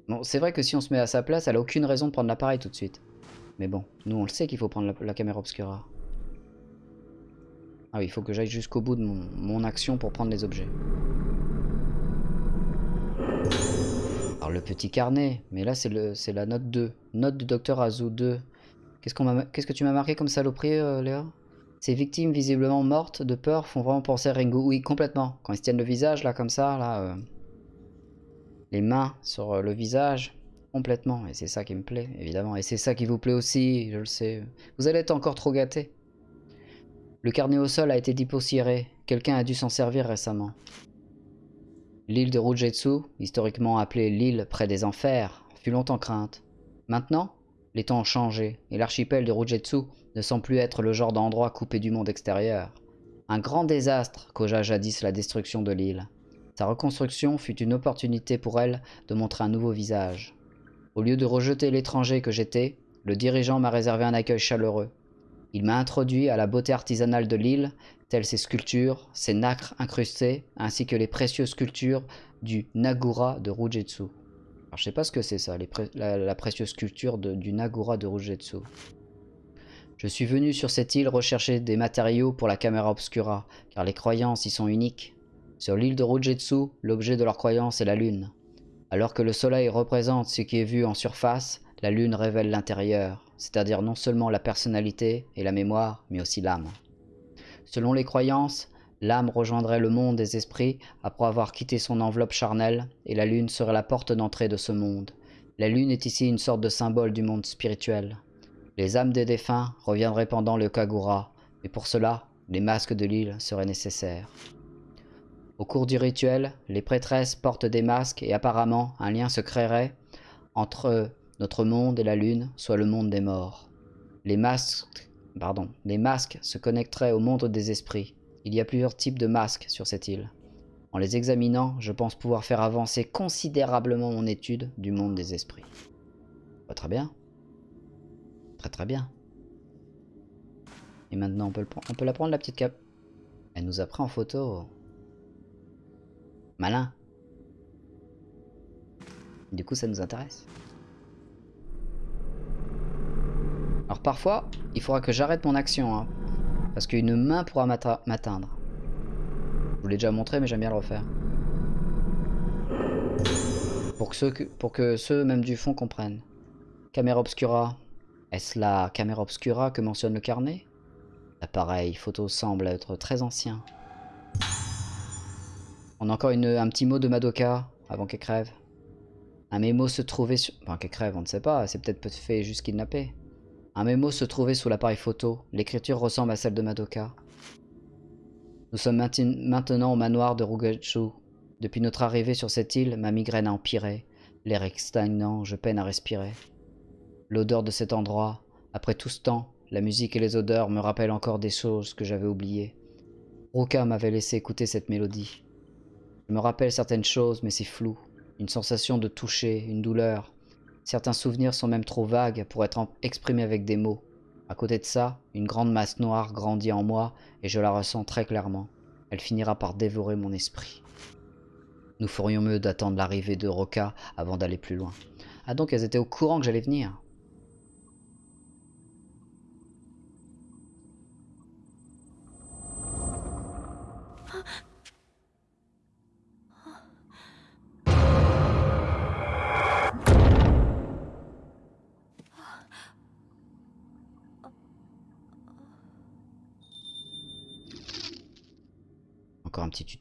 Bon, c'est vrai que si on se met à sa place, elle a aucune raison de prendre l'appareil tout de suite. Mais bon, nous on le sait qu'il faut prendre la, caméra obscura. Ah oui, il faut que j'aille jusqu'au bout de mon, action pour prendre les objets. Alors le petit carnet, mais là c'est la note 2. Note du docteur Azu 2. Qu'est-ce qu'on Qu'est-ce que tu m'as marqué comme saloperie, euh, Léa? Ces victimes visiblement mortes de peur font vraiment penser à Ringo. Oui, complètement. Quand ils se tiennent le visage là comme ça, là, euh, les mains sur euh, le visage, complètement. Et c'est ça qui me plaît, évidemment. Et c'est ça qui vous plaît aussi, je le sais. Vous allez être encore trop gâtés. Le carnet au sol a été dépoussiéré. Quelqu'un a dû s'en servir récemment. L'île de Rujetsu, historiquement appelée l'île près des enfers, fut longtemps crainte. Maintenant, les temps ont changé, et l'archipel de Rujetsu ne semble plus être le genre d'endroit coupé du monde extérieur. Un grand désastre causa jadis la destruction de l'île. Sa reconstruction fut une opportunité pour elle de montrer un nouveau visage. Au lieu de rejeter l'étranger que j'étais, le dirigeant m'a réservé un accueil chaleureux. Il m'a introduit à la beauté artisanale de l'île, telles ses sculptures, ses nacres incrustées, ainsi que les précieuses sculptures du Nagura de Rujetsu. Alors je sais pas ce que c'est ça, la, précieuse sculpture du Nagura de Rujetsu. Je suis venu sur cette île rechercher des matériaux pour la caméra obscura, car les croyances y sont uniques. Sur l'île de Rujetsu, l'objet de leur croyance est la lune. Alors que le soleil représente ce qui est vu en surface, la lune révèle l'intérieur c'est-à-dire non seulement la personnalité et la mémoire, mais aussi l'âme. Selon les croyances, l'âme rejoindrait le monde des esprits après avoir quitté son enveloppe charnelle, et la lune serait la porte d'entrée de ce monde. La lune est ici une sorte de symbole du monde spirituel. Les âmes des défunts reviendraient pendant le Kagura, et pour cela, les masques de l'île seraient nécessaires. Au cours du rituel, les prêtresses portent des masques et apparemment un lien se créerait entre notre monde et la lune, soit le monde des morts. Les masques, pardon, les masques se connecteraient au monde des esprits. Il y a plusieurs types de masques sur cette île. En les examinant, je pense pouvoir faire avancer considérablement mon étude du monde des esprits. très bien. Très très bien. Et maintenant, on peut, on peut la prendre, la petite cap. Elle nous a pris en photo. Malin. Du coup, ça nous intéresse. Alors parfois, il faudra que j'arrête mon action, hein, parce qu'une main pourra m'atteindre. Je vous l'ai déjà montré, mais j'aime bien le refaire. Pour que, ceux pour que ceux même du fond comprennent. Caméra obscura. Est-ce la caméra obscura que mentionne le carnet? L'appareil photo semble être très ancien. On a encore une, un petit mot de Madoka avant qu'elle crève. Un mémo se trouvait sur... Enfin, qu'elle crève, on ne sait pas. C'est peut-être fait juste kidnapper. Un mémo se trouvait sous l'appareil photo. L'écriture ressemble à celle de Madoka. Nous sommes maintenant au manoir de Rugachu. Depuis notre arrivée sur cette île, ma migraine a empiré. L'air stagnant, je peine à respirer. L'odeur de cet endroit, après tout ce temps, la musique et les odeurs me rappellent encore des choses que j'avais oubliées. Ruka m'avait laissé écouter cette mélodie. Je me rappelle certaines choses, mais c'est flou. Une sensation de toucher, une douleur, Certains souvenirs sont même trop vagues pour être exprimés avec des mots. À côté de ça, une grande masse noire grandit en moi et je la ressens très clairement. Elle finira par dévorer mon esprit. Nous ferions mieux d'attendre l'arrivée de Roca avant d'aller plus loin. Ah donc elles étaient au courant que j'allais venir?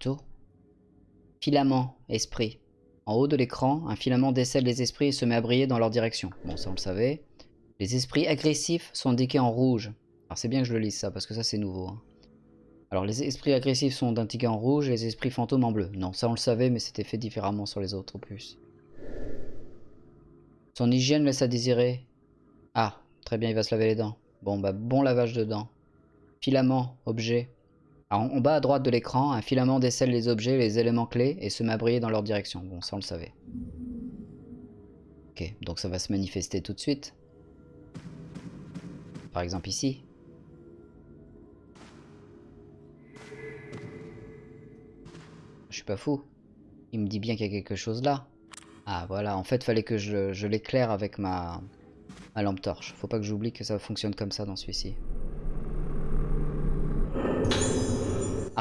Tuto. Filament, esprit. En haut de l'écran, un filament décèle les esprits et se met à briller dans leur direction. Bon, ça on le savait. Les esprits agressifs sont indiqués en rouge. Alors c'est bien que je le lise ça, parce que ça c'est nouveau. Hein. Alors les esprits agressifs sont indiqués en rouge et les esprits fantômes en bleu. Non, ça on le savait, mais c'était fait différemment sur les autres plus. Son hygiène laisse à désirer. Ah, très bien, il va se laver les dents. Bon, bah bon lavage de dents. Filament, objet. En bas à droite de l'écran, un filament décèle les objets, les éléments clés et se met dans leur direction. Bon, ça on le savait. Ok, donc ça va se manifester tout de suite. Par exemple ici. Je suis pas fou. Il me dit bien qu'il y a quelque chose là. Ah voilà, en fait fallait que je, l'éclaire avec ma, ma lampe torche. Faut pas que j'oublie que ça fonctionne comme ça dans celui-ci.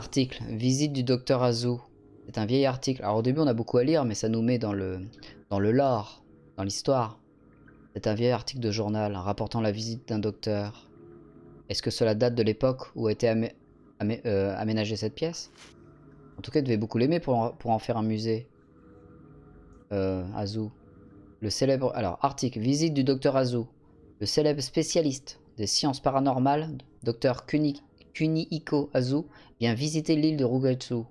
Article. Visite du docteur Azu. C'est un vieil article. Alors au début on a beaucoup à lire mais ça nous met dans le, dans le lore, dans l'histoire. C'est un vieil article de journal rapportant la visite d'un docteur. Est-ce que cela date de l'époque où a été amé euh, aménagée cette pièce? En tout cas, il devait beaucoup l'aimer pour, en- pour en faire un musée. Euh, Azu. Le célèbre... Alors, article. Visite du docteur Azu. Le célèbre spécialiste des sciences paranormales, docteur Kuni, Kunihiko Azu, vient visiter l'île de Rugetsu.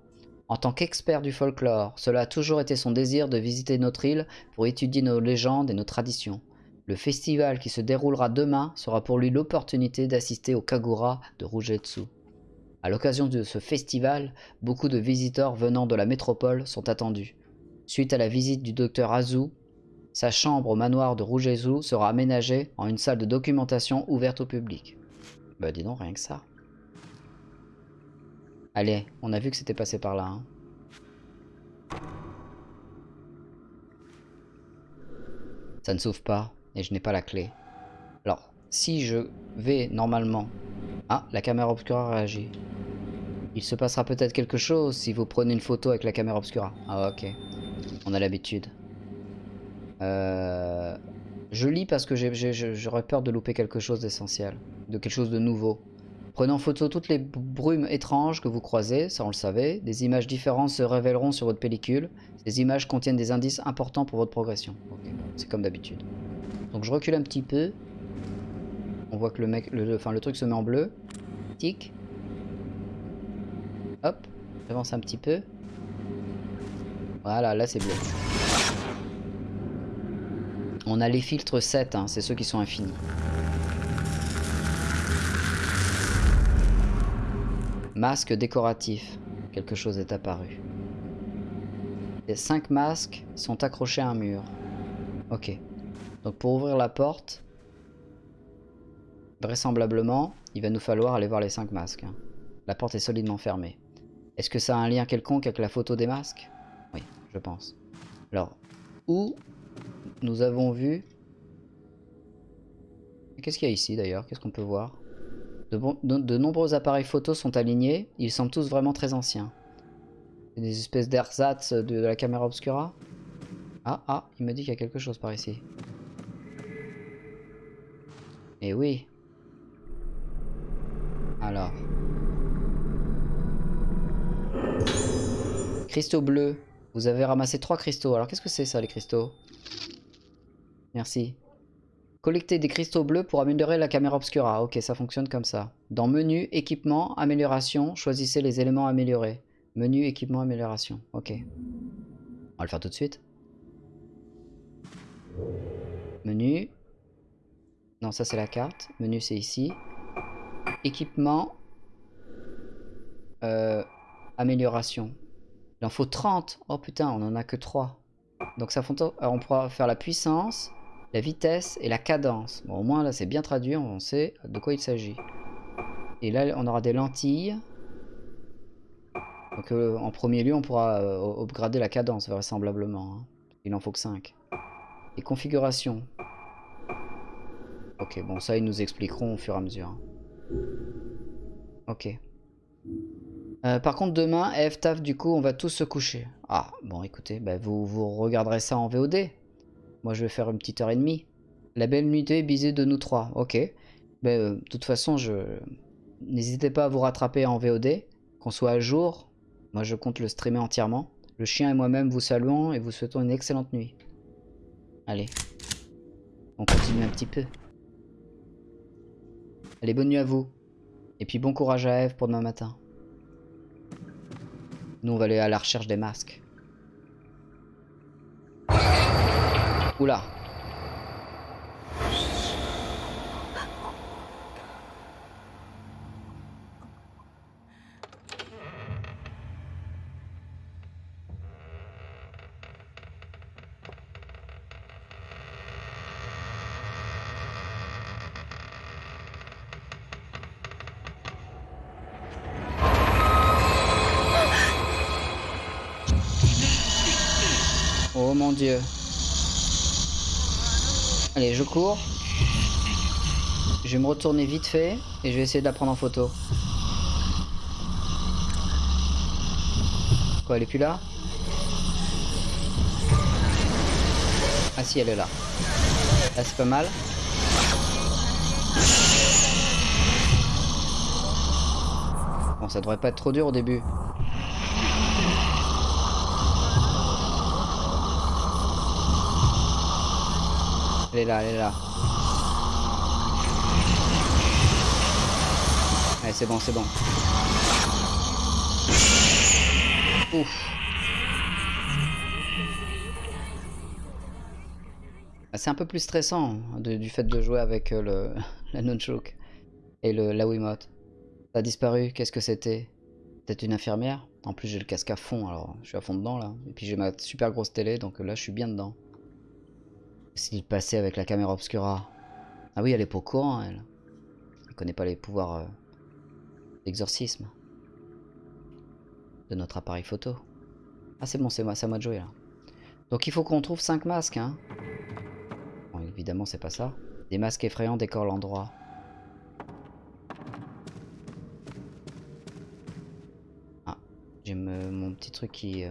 En tant qu'expert du folklore, cela a toujours été son désir de visiter notre île pour étudier nos légendes et nos traditions. Le festival qui se déroulera demain sera pour lui l'opportunité d'assister au Kagura de Rugetsu. À l'occasion de ce festival, beaucoup de visiteurs venant de la métropole sont attendus. Suite à la visite du docteur Azu, sa chambre au manoir de Rugetsu sera aménagée en une salle de documentation ouverte au public. Bah dis donc, rien que ça. Allez, on a vu que c'était passé par là. hein. Ça ne s'ouvre pas et je n'ai pas la clé. Alors, si je vais normalement... Ah, la caméra obscura réagit. Il se passera peut-être quelque chose si vous prenez une photo avec la caméra obscura. Ah ok, on a l'habitude. Euh... Je lis parce que j'aurais peur de louper quelque chose d'essentiel, de quelque chose de nouveau. Prenez en photo toutes les brumes étranges que vous croisez, ça on le savait. Des images différentes se révéleront sur votre pellicule. Ces images contiennent des indices importants pour votre progression. C'est comme d'habitude. Donc je recule un petit peu. On voit que le mec, le- enfin, le truc se met en bleu. Tic. Hop, j'avance un petit peu. Voilà, là c'est bleu. On a les filtres 7, hein, c'est ceux qui sont infinis. Masque décoratif. Quelque chose est apparu. Les 5 masques sont accrochés à un mur. Ok. Donc pour ouvrir la porte, vraisemblablement, il va nous falloir aller voir les 5 masques. hein. La porte est solidement fermée. Est-ce que ça a un lien quelconque avec la photo des masques? Oui, je pense. Alors, où nous avons vu... Qu'est-ce qu'il y a ici d'ailleurs? Qu'est-ce qu'on peut voir? De, nombreux appareils photos sont alignés. Ils semblent tous vraiment très anciens. Des espèces d'ersatz de, de la caméra obscura. Ah, ah, il me dit qu'il y a quelque chose par ici. Eh oui. Alors. Cristaux bleus. Vous avez ramassé trois cristaux. Alors qu'est-ce que c'est ça les cristaux? Merci. Collecter des cristaux bleus pour améliorer la caméra obscura. Ok, ça fonctionne comme ça. Dans menu, équipement, amélioration, choisissez les éléments améliorés. Menu, équipement, amélioration. Ok. On va le faire tout de suite. Menu. Non, ça c'est la carte. Menu c'est ici. Équipement. Euh, amélioration. Il en faut 30. Oh putain, on en a que 3. Donc ça alors, on pourra faire la puissance, la vitesse et la cadence. Bon, au moins là c'est bien traduit, on sait de quoi il s'agit. Et là on aura des lentilles. Donc euh, en premier lieu on pourra euh, upgrader la cadence vraisemblablement. hein. Il en faut que 5. Et configuration. Ok, bon ça ils nous expliqueront au fur et à mesure. hein. Ok. Euh, par contre demain, F, du coup on va tous se coucher. Ah, bon écoutez, bah, vous, vous regarderez ça en VOD. Moi je vais faire une petite heure et demie. La belle nuitée bisée de nous trois, ok. Ben, euh, de toute façon, je n'hésitez pas à vous rattraper en VOD, qu'on soit à jour. Moi je compte le streamer entièrement. Le chien et moi-même vous saluons et vous souhaitons une excellente nuit. Allez, on continue un petit peu. Allez, bonne nuit à vous. Et puis bon courage à Eve pour demain matin. Nous on va aller à la recherche des masques. Oula. Retourner vite fait et je vais essayer de la prendre en photo. Quoi, elle est plus là? Ah si, elle est là. Là, c'est pas mal. Bon, ça devrait pas être trop dur au début. Elle est là, elle est là. C'est bon, c'est bon. Ouf. Ah, C'est un peu plus stressant de- du fait de jouer avec euh, le, la nunchuk et le, la Wiimote. Ça a disparu, qu'est-ce que c'était? Peut-être une infirmière? En plus j'ai le casque à fond, alors je suis à fond dedans là. Et puis j'ai ma super grosse télé, donc là je suis bien dedans. S'il passait avec la caméra obscura Ah oui, elle est pas au courant, elle. Elle connaît pas les pouvoirs euh, d'exorcisme de notre appareil photo. Ah c'est bon, c'est moi, moi de jouer là. Donc il faut qu'on trouve 5 masques, hein. Bon, évidemment, c'est pas ça. Des masques effrayants décorent l'endroit. Ah, j'ai mon petit truc qui... euh,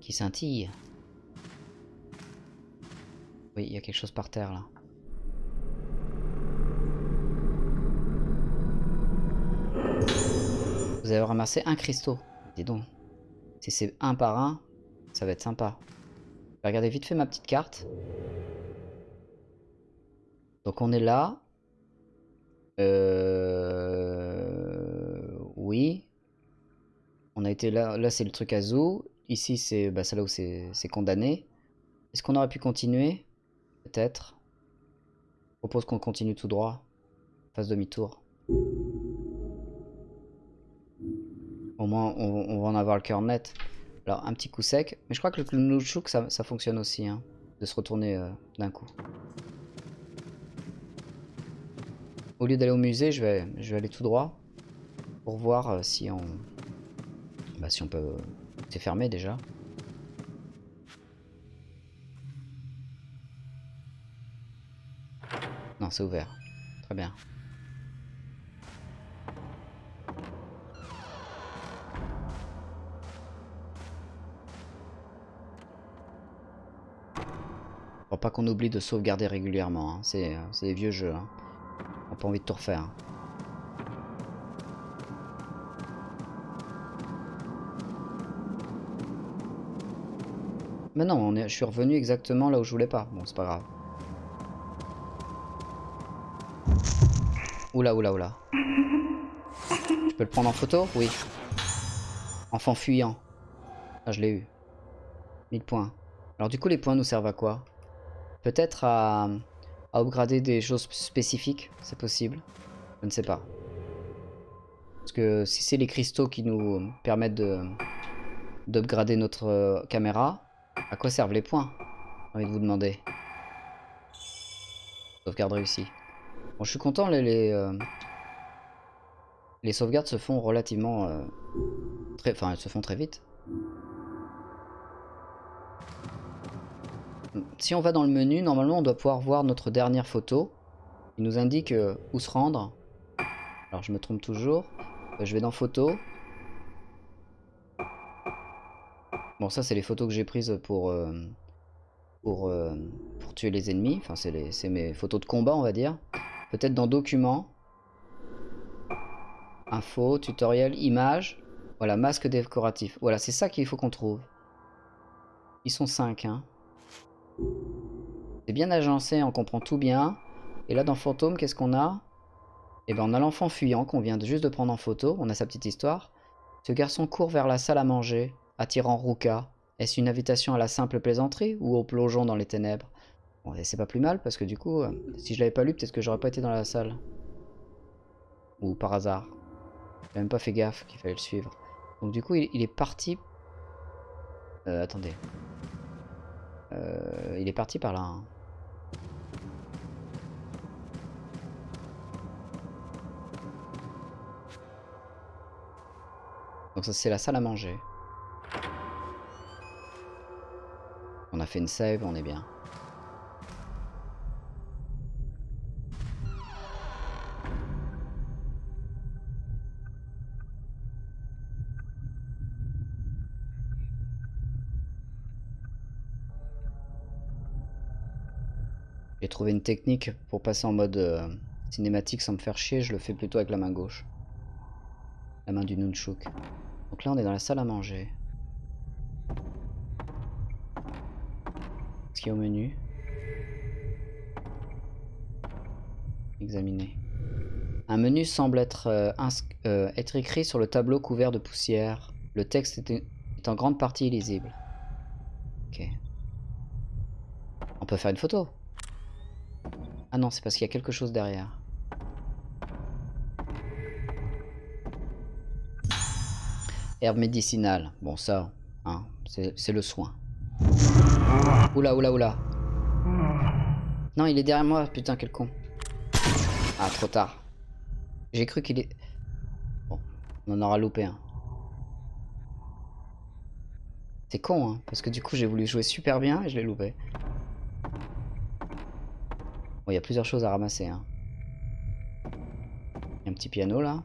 qui scintille. Oui, il y a quelque chose par terre là. Vous avez ramassé un cristaux. Dis donc. Si c'est un par un, ça va être sympa. Regarder vite fait ma petite carte. Donc on est là. Euh... Oui. On a été là. Là c'est le truc à zoo. Ici c'est bah, là où c'est condamné. Est-ce qu'on aurait pu continuer? Peut-être. Propose qu'on continue tout droit. Fasse demi-tour. Au moins, on, va en avoir le cœur net. Alors, un petit coup sec. Mais je crois que le nunchuk, ça, ça fonctionne aussi. Hein, de se retourner euh, d'un coup. Au lieu d'aller au musée, je vais, aller tout droit. Pour voir euh, si on... Bah, si on peut... C'est fermé déjà. Non, c'est ouvert. Très bien. Pas qu'on oublie de sauvegarder régulièrement. hein. C'est euh, c'est des vieux jeux. Hein. On n'a pas envie de tout refaire. Mais non, je suis revenu exactement là où je voulais pas. Bon, c'est pas grave. Oula, oula, oula. Je peux le prendre en photo? Oui. Enfant fuyant. Ah, je l'ai eu. 1000 points. Alors du coup, les points nous servent à quoi? Peut-être à, à upgrader des choses spécifiques, c'est possible. Je ne sais pas. Parce que si c'est les cristaux qui nous permettent de d'upgrader notre euh, caméra, à quoi servent les points? J'ai envie de vous demander. Sauvegarde réussie. Bon, je suis content, les, les, euh, sauvegardes se font relativement... euh, enfin, elles se font très vite. Si on va dans le menu, normalement on doit pouvoir voir notre dernière photo. Il nous indique euh, où se rendre. Alors je me trompe toujours. Euh, je vais dans photo. Bon ça c'est les photos que j'ai prises pour, euh, pour, pour tuer les ennemis. Enfin c'est mes photos de combat on va dire. Peut-être dans documents. Info, tutoriel, images. Voilà, masque décoratif. Voilà, c'est ça qu'il faut qu'on trouve. Ils sont 5 hein. C'est bien agencé, on comprend tout bien. Et là, dans Fantôme, qu'est-ce qu'on a? Eh ben, on a l'enfant fuyant qu'on vient juste de prendre en photo. On a sa petite histoire. Ce garçon court vers la salle à manger, attirant Ruka. Est-ce une invitation à la simple plaisanterie ou au plongeon dans les ténèbres? Bon, c'est pas plus mal parce que du coup, euh, si je l'avais pas lu, peut-être que j'aurais pas été dans la salle. Ou par hasard. J'ai même pas fait gaffe qu'il fallait le suivre. Donc du coup, il, il est parti. Euh, attendez. Euh, il est parti par là. Hein. Donc ça c'est la salle à manger. On a fait une save, on est bien. Trouvé une technique pour passer en mode euh, cinématique sans me faire chier, je le fais plutôt avec la main gauche. La main du nunchuk. Donc là on est dans la salle à manger. Ce qui est au menu. Examiner. Un menu semble être, euh, euh, être écrit sur le tableau couvert de poussière. Le texte est, est en grande partie illisible. Ok. On peut faire une photo. Ah non, c'est parce qu'il y a quelque chose derrière. Herbe médicinale. Bon, ça, hein, c'est le soin. Oula, oula, oula. Non, il est derrière moi, putain, quel con. Ah, trop tard. J'ai cru qu'il est... Bon, on en aura loupé un. C'est con, hein, parce que du coup, j'ai voulu jouer super bien et je l'ai loupé. Bon, il y a plusieurs choses à ramasser. Hein. Y a un petit piano là.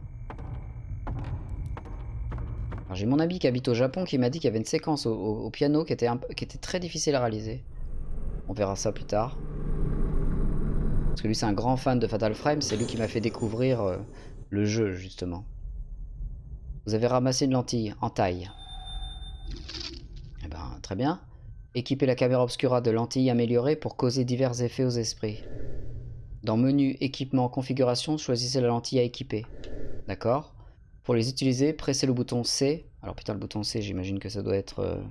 J'ai mon ami qui habite au Japon qui m'a dit qu'il y avait une séquence au, piano qui était très difficile à réaliser. On verra ça plus tard. Parce que lui c'est un grand fan de Fatal Frame, c'est lui qui m'a fait découvrir euh, le jeu justement. Vous avez ramassé une lentille en taille. Eh ben très bien. Équipez la caméra obscura de lentilles améliorées pour causer divers effets aux esprits. Dans menu équipement configuration, choisissez la lentille à équiper. D'accord? Pour les utiliser, pressez le bouton C. Alors putain le bouton C, j'imagine que ça doit être euh,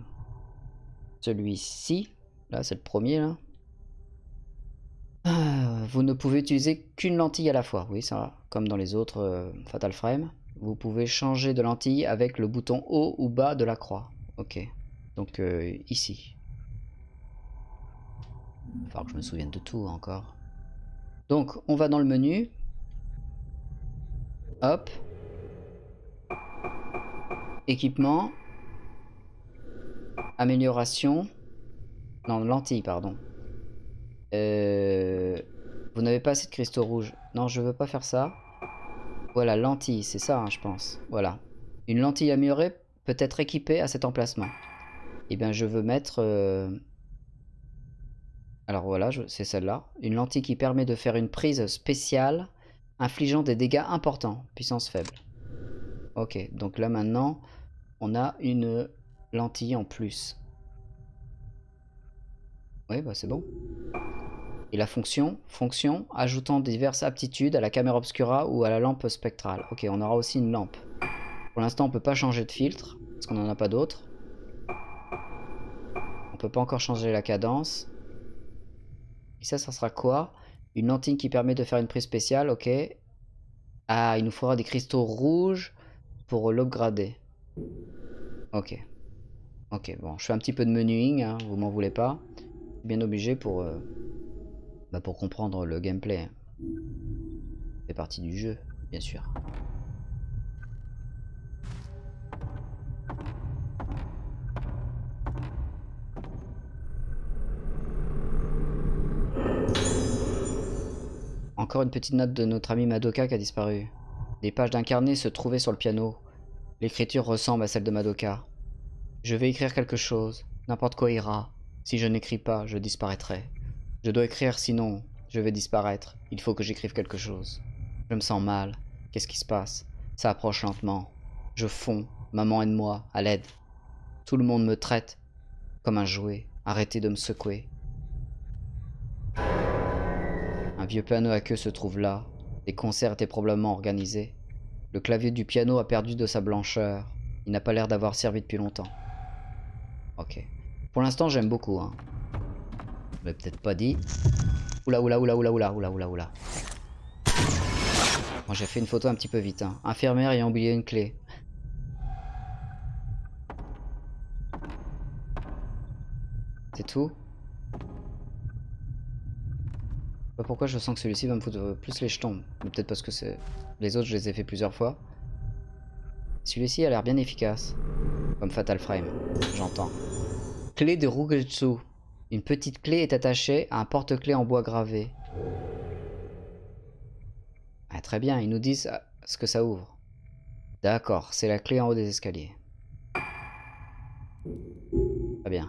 celui-ci. Là, c'est le premier là. Ah, vous ne pouvez utiliser qu'une lentille à la fois. Oui, ça, comme dans les autres euh, Fatal Frame. Vous pouvez changer de lentille avec le bouton haut ou bas de la croix. Ok. Donc euh, ici. Il va que je me souvienne de tout encore. Donc, on va dans le menu. Hop. Équipement. Amélioration. Non, lentille, pardon. Euh, Vous n'avez pas assez de cristaux rouges. Non, je veux pas faire ça. Voilà, lentille, c'est ça, hein, je pense. Voilà. Une lentille améliorée peut être équipée à cet emplacement. Eh bien, je veux mettre... euh, Alors voilà, c'est celle-là. Une lentille qui permet de faire une prise spéciale infligeant des dégâts importants. Puissance faible. Ok, donc là maintenant, on a une lentille en plus. Oui, bah c'est bon. Et la fonction Fonction ajoutant diverses aptitudes à la caméra obscura ou à la lampe spectrale. Ok, on aura aussi une lampe. Pour l'instant, on peut pas changer de filtre, parce qu'on n'en a pas d'autres. On peut pas encore changer la cadence. Ça, ça sera quoi? Une lentille qui permet de faire une prise spéciale, ok. Ah, il nous faudra des cristaux rouges pour l'upgrader. Ok. Ok, bon, je fais un petit peu de menuing, hein, vous m'en voulez pas. Bien obligé pour, euh, bah, pour comprendre le gameplay. C'est partie du jeu, bien sûr. Encore une petite note de notre ami Madoka qui a disparu. Des pages d'un carnet se trouvaient sur le piano. L'écriture ressemble à celle de Madoka. Je vais écrire quelque chose. N'importe quoi ira. Si je n'écris pas, je disparaîtrai. Je dois écrire sinon, je vais disparaître. Il faut que j'écrive quelque chose. Je me sens mal. Qu'est-ce qui se passe? Ça approche lentement. Je fonds. Maman aide-moi. À l'aide. Tout le monde me traite comme un jouet. Arrêtez de me secouer. Un vieux piano à queue se trouve là. Les concerts étaient probablement organisés. Le clavier du piano a perdu de sa blancheur. Il n'a pas l'air d'avoir servi depuis longtemps. Ok. Pour l'instant, j'aime beaucoup. Hein. Je l'ai peut-être pas dit. Oula, oula, oula, oula, oula, oula, oula, oula. Moi, j'ai fait une photo un petit peu vite. Hein. Infirmière ayant oublié une clé. C'est tout Je sais pas pourquoi je sens que celui-ci va me foutre plus les jetons. Mais peut-être parce que. Les autres, je les ai fait plusieurs fois. Celui-ci a l'air bien efficace. Comme Fatal Frame, j'entends. Clé de Rugetsu. Une petite clé est attachée à un porte-clés en bois gravé. Ah, très bien, ils nous disent ah, ce que ça ouvre. D'accord, c'est la clé en haut des escaliers. Très bien.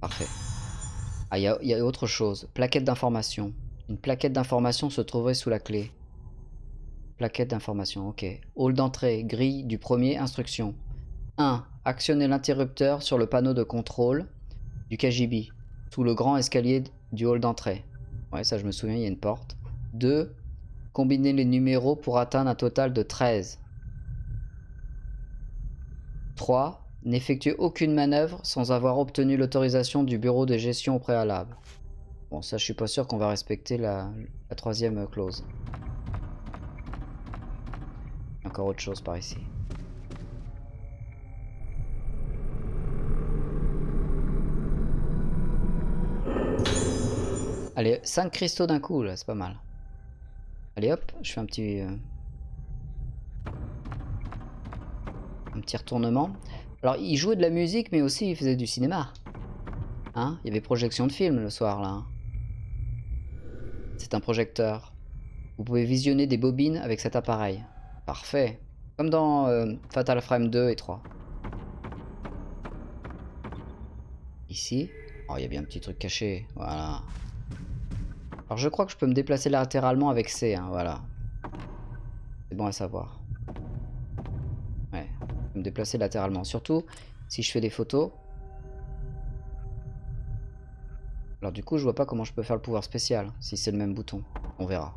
Parfait. Ah, il y, a autre chose. Plaquette d'information. Une plaquette d'information se trouverait sous la clé. Plaquette d'information, ok. Hall d'entrée, grille du premier, instruction. 1. Actionnez l'interrupteur sur le panneau de contrôle du KGB, sous le grand escalier du hall d'entrée. Ouais, ça je me souviens, il y a une porte. 2. Combinez les numéros pour atteindre un total de 13. 3. N'effectuez aucune manœuvre sans avoir obtenu l'autorisation du bureau de gestion au préalable. Bon, ça je suis pas sûr qu'on va respecter la, la troisième clause. Encore autre chose par ici. Allez, 5 cristaux d'un coup, là, c'est pas mal. Allez hop, je fais un petit... Euh, un petit retournement. Alors, il jouait de la musique, mais aussi il faisait du cinéma. Hein Il y avait projection de film le soir, là. Hein. C'est un projecteur. Vous pouvez visionner des bobines avec cet appareil. Parfait. Comme dans euh, Fatal Frame 2 et 3. Ici. Oh, il y a bien un petit truc caché. Voilà. Alors je crois que je peux me déplacer latéralement avec C, hein, voilà. C'est bon à savoir. Déplacer latéralement. Surtout si je fais des photos. Alors du coup, je vois pas comment je peux faire le pouvoir spécial, si c'est le même bouton. On verra.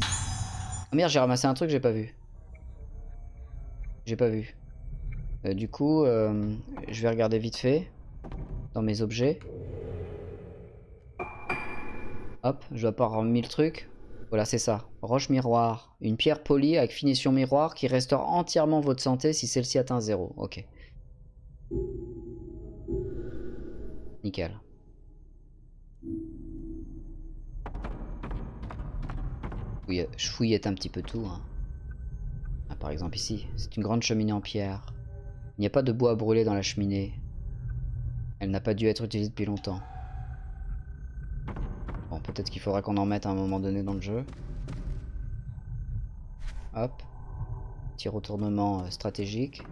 Ah merde, j'ai ramassé un truc, j'ai pas vu. J'ai pas vu. Euh, du coup, euh, je vais regarder vite fait dans mes objets. Hop, je dois pas avoir mis le truc. Voilà, c'est ça. Roche miroir. Une pierre polie avec finition miroir qui restaure entièrement votre santé si celle-ci atteint 0. Ok. Nickel. je fouillette un petit peu tout. Hein. Ah, par exemple ici, c'est une grande cheminée en pierre. Il n'y a pas de bois à brûler dans la cheminée. Elle n'a pas dû être utilisée depuis longtemps. Peut-être qu'il faudra qu'on en mette à un moment donné dans le jeu. Hop. Petit retournement euh, stratégique.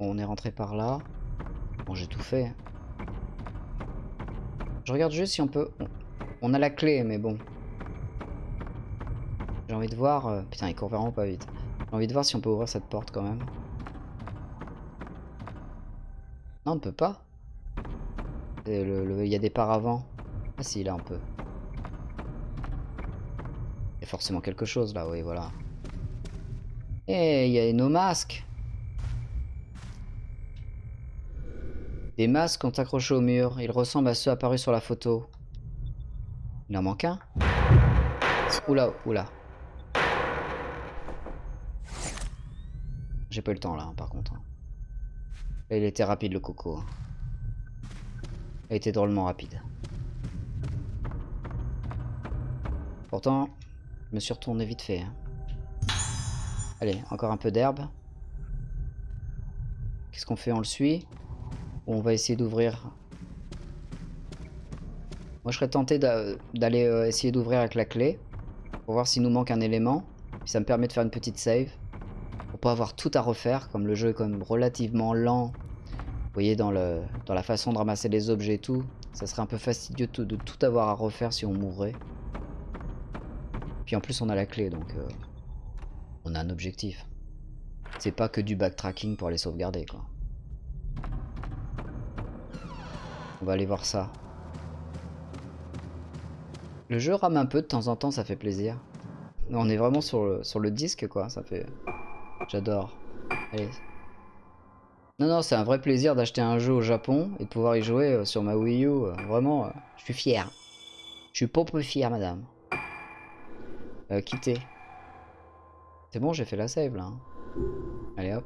On est rentré par là. Bon, j'ai tout fait. Je regarde juste si on peut... On a la clé, mais bon. J'ai envie de voir... Euh, putain, il court vraiment pas vite. J'ai envie de voir si on peut ouvrir cette porte quand même. Non, on ne peut pas. Il y a des paravents. Ah si, là on peut. Il y a forcément quelque chose là, oui, voilà. Et il y a nos masques. Des masques ont accroché au mur. Ils ressemblent à ceux apparus sur la photo. Il en manque un Oula, oula. J'ai pas eu le temps là, par contre. Hein. il était rapide le coco. Hein a été drôlement rapide. Pourtant, je me suis retourné vite fait. Hein. Allez, encore un peu d'herbe. Qu'est-ce qu'on fait? On le suit? On va essayer d'ouvrir... Moi, je serais tenté d'aller euh, essayer d'ouvrir avec la clé. Pour voir s'il nous manque un élément. Ça me permet de faire une petite save. Pour pas avoir tout à refaire, comme le jeu est quand même relativement lent voyez, dans, la façon de ramasser les objets et tout, ça serait un peu fastidieux de, tout avoir à refaire si on mourrait. Puis en plus, on a la clé, donc euh, on a un objectif. C'est pas que du backtracking pour aller sauvegarder, quoi. On va aller voir ça. Le jeu rame un peu de temps en temps, ça fait plaisir. On est vraiment sur le, disque, quoi. Ça fait... J'adore. Allez, non, non, c'est un vrai plaisir d'acheter un jeu au Japon et de pouvoir y jouer euh, sur ma Wii U. Euh, vraiment, je suis fier. Je suis pas peu fier, madame. Euh, quitter. C'est bon, j'ai fait la save là. Allez hop.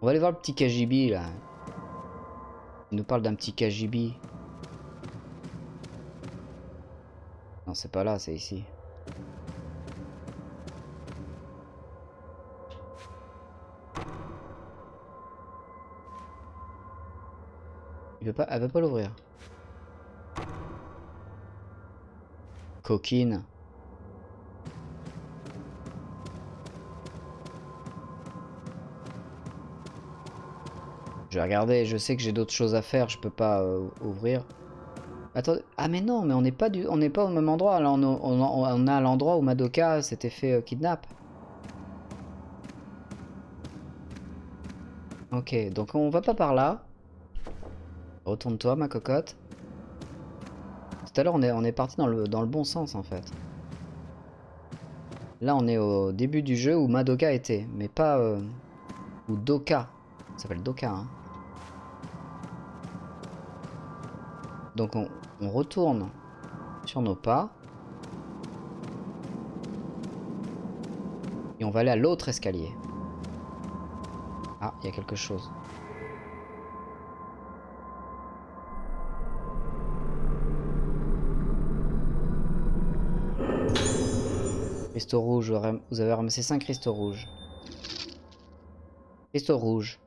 On va aller voir le petit KGB là. Il nous parle d'un petit KGB. Non, c'est pas là, c'est ici. Il veut pas, elle veut pas l'ouvrir. Coquine. Je vais regarder, je sais que j'ai d'autres choses à faire, je peux pas euh, ouvrir. Ah mais non, mais on n'est pas du, on n'est pas au même endroit. On, on- on est à l'endroit où Madoka s'était fait euh, kidnap. Ok, donc on va pas par là. Retourne-toi, ma cocotte. Tout à l'heure, on est, on est parti dans le, dans le bon sens, en fait. Là, on est au début du jeu où Madoka était, mais pas... euh, Ou Doka. Ça s'appelle Doka, hein. Donc on, retourne sur nos pas. Et on va aller à l'autre escalier. Ah, il y a quelque chose. Cristaux rouges, vous avez ramassé 5 cristaux rouges. Cristaux rouges.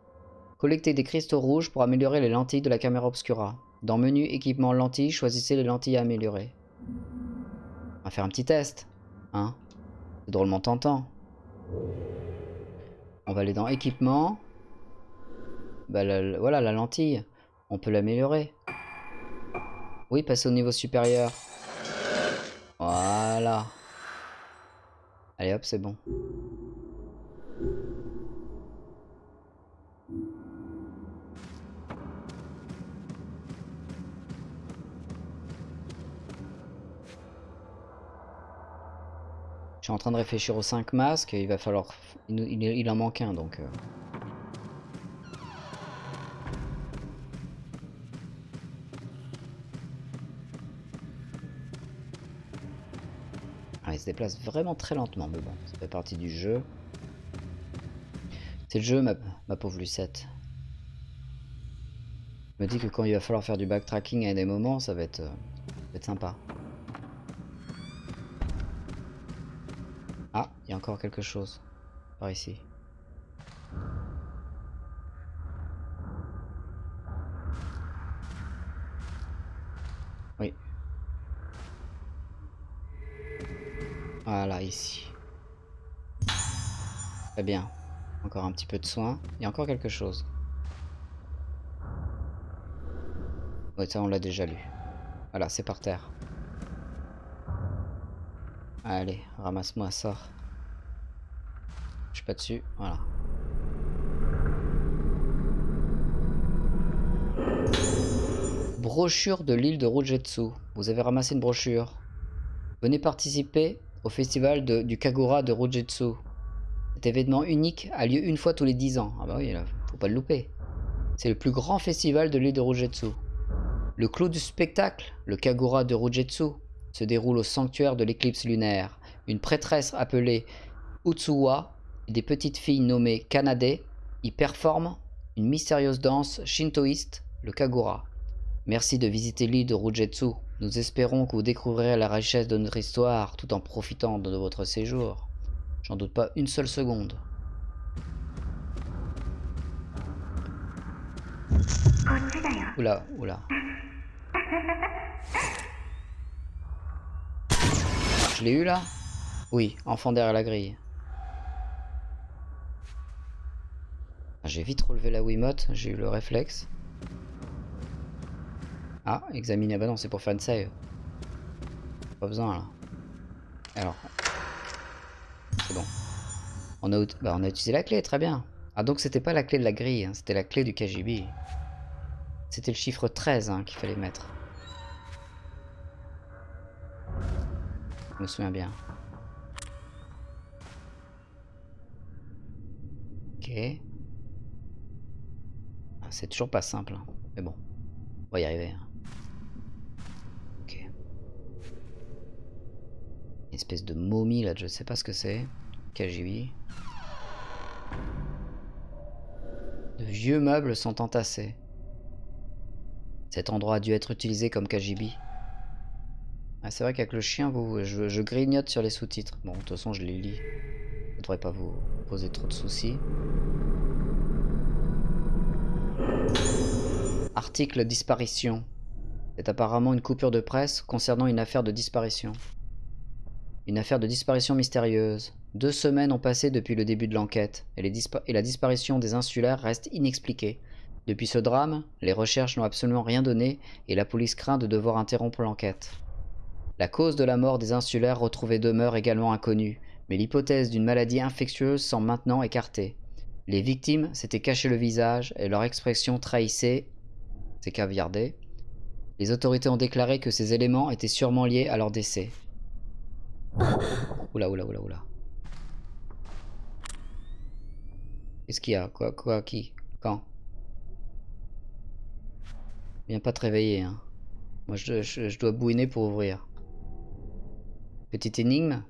Collectez des cristaux rouges pour améliorer les lentilles de la caméra obscura. Dans menu équipement lentilles, choisissez les lentilles à améliorer. On va faire un petit test. Hein C'est drôlement tentant. On va aller dans équipement. Bah, voilà la lentille. On peut l'améliorer. Oui, passer au niveau supérieur. Voilà. Allez hop, c'est bon. Suis en train de réfléchir aux 5 masques, il va falloir... Il, en manque un, donc... euh. Ah, il se déplace vraiment très lentement, mais bon, ça fait partie du jeu. C'est le jeu, ma, pauvre Lucette. Je me dis que quand il va falloir faire du backtracking à des moments, ça va être, euh, ça va être sympa. Ah, il y encore quelque chose. Par ici. Oui. Voilà, ici. Très bien. Encore un petit peu de soin. Il y a encore quelque chose. Oui, ça on l'a déjà lu. Voilà, c'est par terre. Allez, ramasse-moi ça. Suis pas dessus, voilà. Brochure de l'île de Rujetsu. Vous avez ramassé une brochure. Venez participer au festival du Kagura de Rujetsu. Cet événement unique a lieu une fois tous les 10 ans. Ah bah oui, là, faut pas le louper. C'est le plus grand festival de l'île de Rujetsu. Le clou du spectacle, le Kagura de Rujetsu, se déroule au sanctuaire de l'éclipse lunaire. Une prêtresse appelée Utsuwa des petites filles nommées Kanade y performent une mystérieuse danse shintoïste, le Kagura. Merci de visiter l'île de Rujetsu. Nous espérons que vous découvrirez la richesse de notre histoire tout en profitant de votre séjour. J'en doute pas une seule seconde. Oula, oula. Je l'ai eu là? Oui, enfant derrière la grille. J'ai vite relevé la Wiimote, j'ai eu le réflexe. Ah, examiner. Ah bah non, c'est pour faire une save. Pas besoin là. Alors. C'est bon. On a, bah, on a utilisé la clé, très bien. Ah donc c'était pas la clé de la grille, hein, c'était la clé du KGB. C'était le chiffre 13 hein, qu'il fallait mettre. Je me souviens bien. Ok. C'est toujours pas simple, hein, mais bon. On va y arriver. hein. Ok. Espèce de momie là, je sais pas ce que c'est. KGB. De vieux meubles sont entassés. Cet endroit a dû être utilisé comme KGB. Ah, c'est vrai qu'avec le chien, vous, je, je grignote sur les sous-titres. Bon, de toute façon, je les lis. Ça devrait pas vous poser trop de soucis. Article disparition. C'est apparemment une coupure de presse concernant une affaire de disparition. Une affaire de disparition mystérieuse. Deux semaines ont passé depuis le début de l'enquête et, la disparition des insulaires reste inexpliquée. Depuis ce drame, les recherches n'ont absolument rien donné et la police craint de devoir interrompre l'enquête. La cause de la mort des insulaires retrouvés demeure également inconnue, mais l'hypothèse d'une maladie infectieuse semble maintenant écartée. Les victimes s'étaient caché le visage et leur expression trahissait. C'est caviardé. Les autorités ont déclaré que ces éléments étaient sûrement liés à leur décès. Oula, oula, oula, oula. Qu'est-ce qu'il y a? Quoi Qui? Quand? Viens pas te réveiller, hein. Moi, je, dois bouiner pour ouvrir. Petite énigme.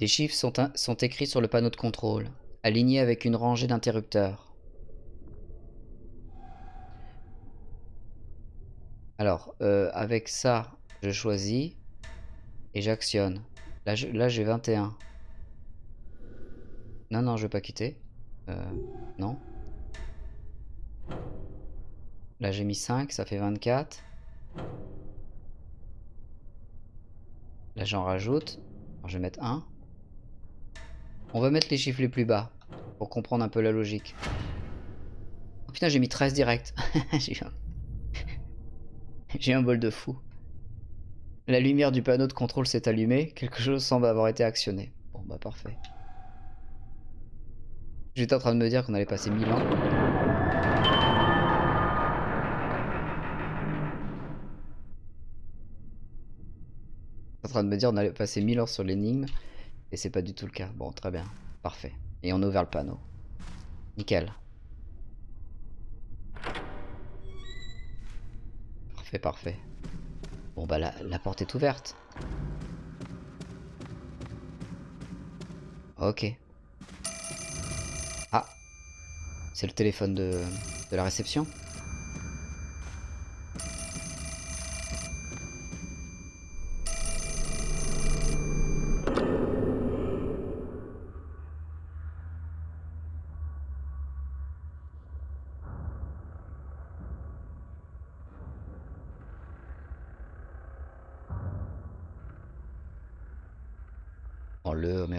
Des chiffres sont écrits sur le panneau de contrôle, alignés avec une rangée d'interrupteurs. Alors, euh, avec ça, je choisis et j'actionne. Là, j'ai 21. Non, non, je vais pas quitter. Euh, non. Là, j'ai mis 5, ça fait 24. Là, j'en rajoute. Alors, je vais mettre 1. On va mettre les chiffres les plus bas pour comprendre un peu la logique. Oh putain, j'ai mis 13 direct. j'ai. j'ai un bol de fou. La lumière du panneau de contrôle s'est allumée. Quelque chose semble avoir été actionné. Bon, bah parfait. J'étais en train de me dire qu'on allait passer 1000 ans. en train de me dire on allait passer 1000 heures sur l'énigme et c'est pas du tout le cas. Bon, très bien, parfait. Et on a ouvert le panneau. Nickel. Parfait. Bon bah la, la porte est ouverte. Ok. Ah. C'est le téléphone de la réception.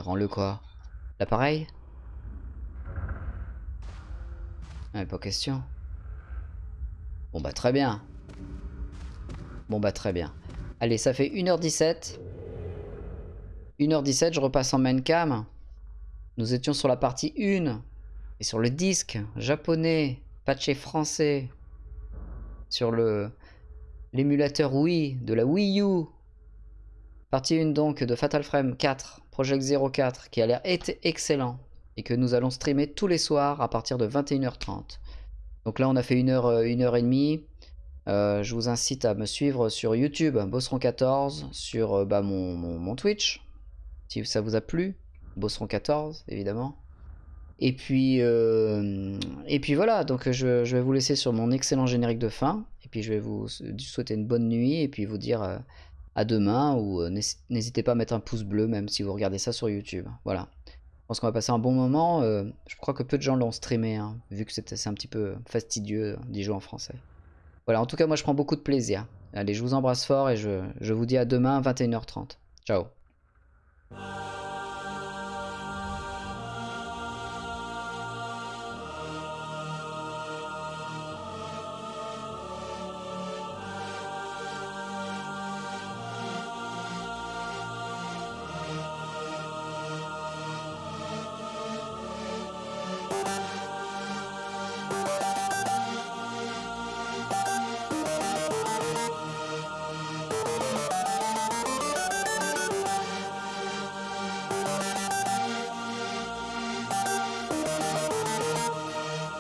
Rends-le, mais quoi L'appareil? Ah, pas question. Bon bah très bien. Bon bah très bien. Allez, ça fait 1h17. 1h17, je repasse en main cam. Nous étions sur la partie 1. Et sur le disque japonais, patché français. Sur le l'émulateur Wii de la Wii U. Partie 1 donc de Fatal Frame 4, Project 04, qui a l'air excellent et que nous allons streamer tous les soirs à partir de 21h30. Donc là on a fait une heure, euh, une heure et demie. Euh, je vous incite à me suivre sur YouTube, Bosseron14, sur euh, bah, mon, mon- Twitch, si ça vous a plu, Bosseron14 évidemment. Et puis, et puis voilà, donc je, je vais vous laisser sur mon excellent générique de fin, et puis je vais vous souhaiter une bonne nuit, et puis vous dire à demain, ou euh, n'hés- n'hésitez pas à mettre un pouce bleu même si vous regardez ça sur YouTube. Voilà. Je pense qu'on va passer un bon moment. euh, je crois que peu de gens l'ont streamé, hein, vu que c'est un petit peu fastidieux d'y jouer en français. Voilà, en tout cas, moi je prends beaucoup de plaisir. Allez, je vous embrasse fort et je vous dis à demain 21h30. Ciao.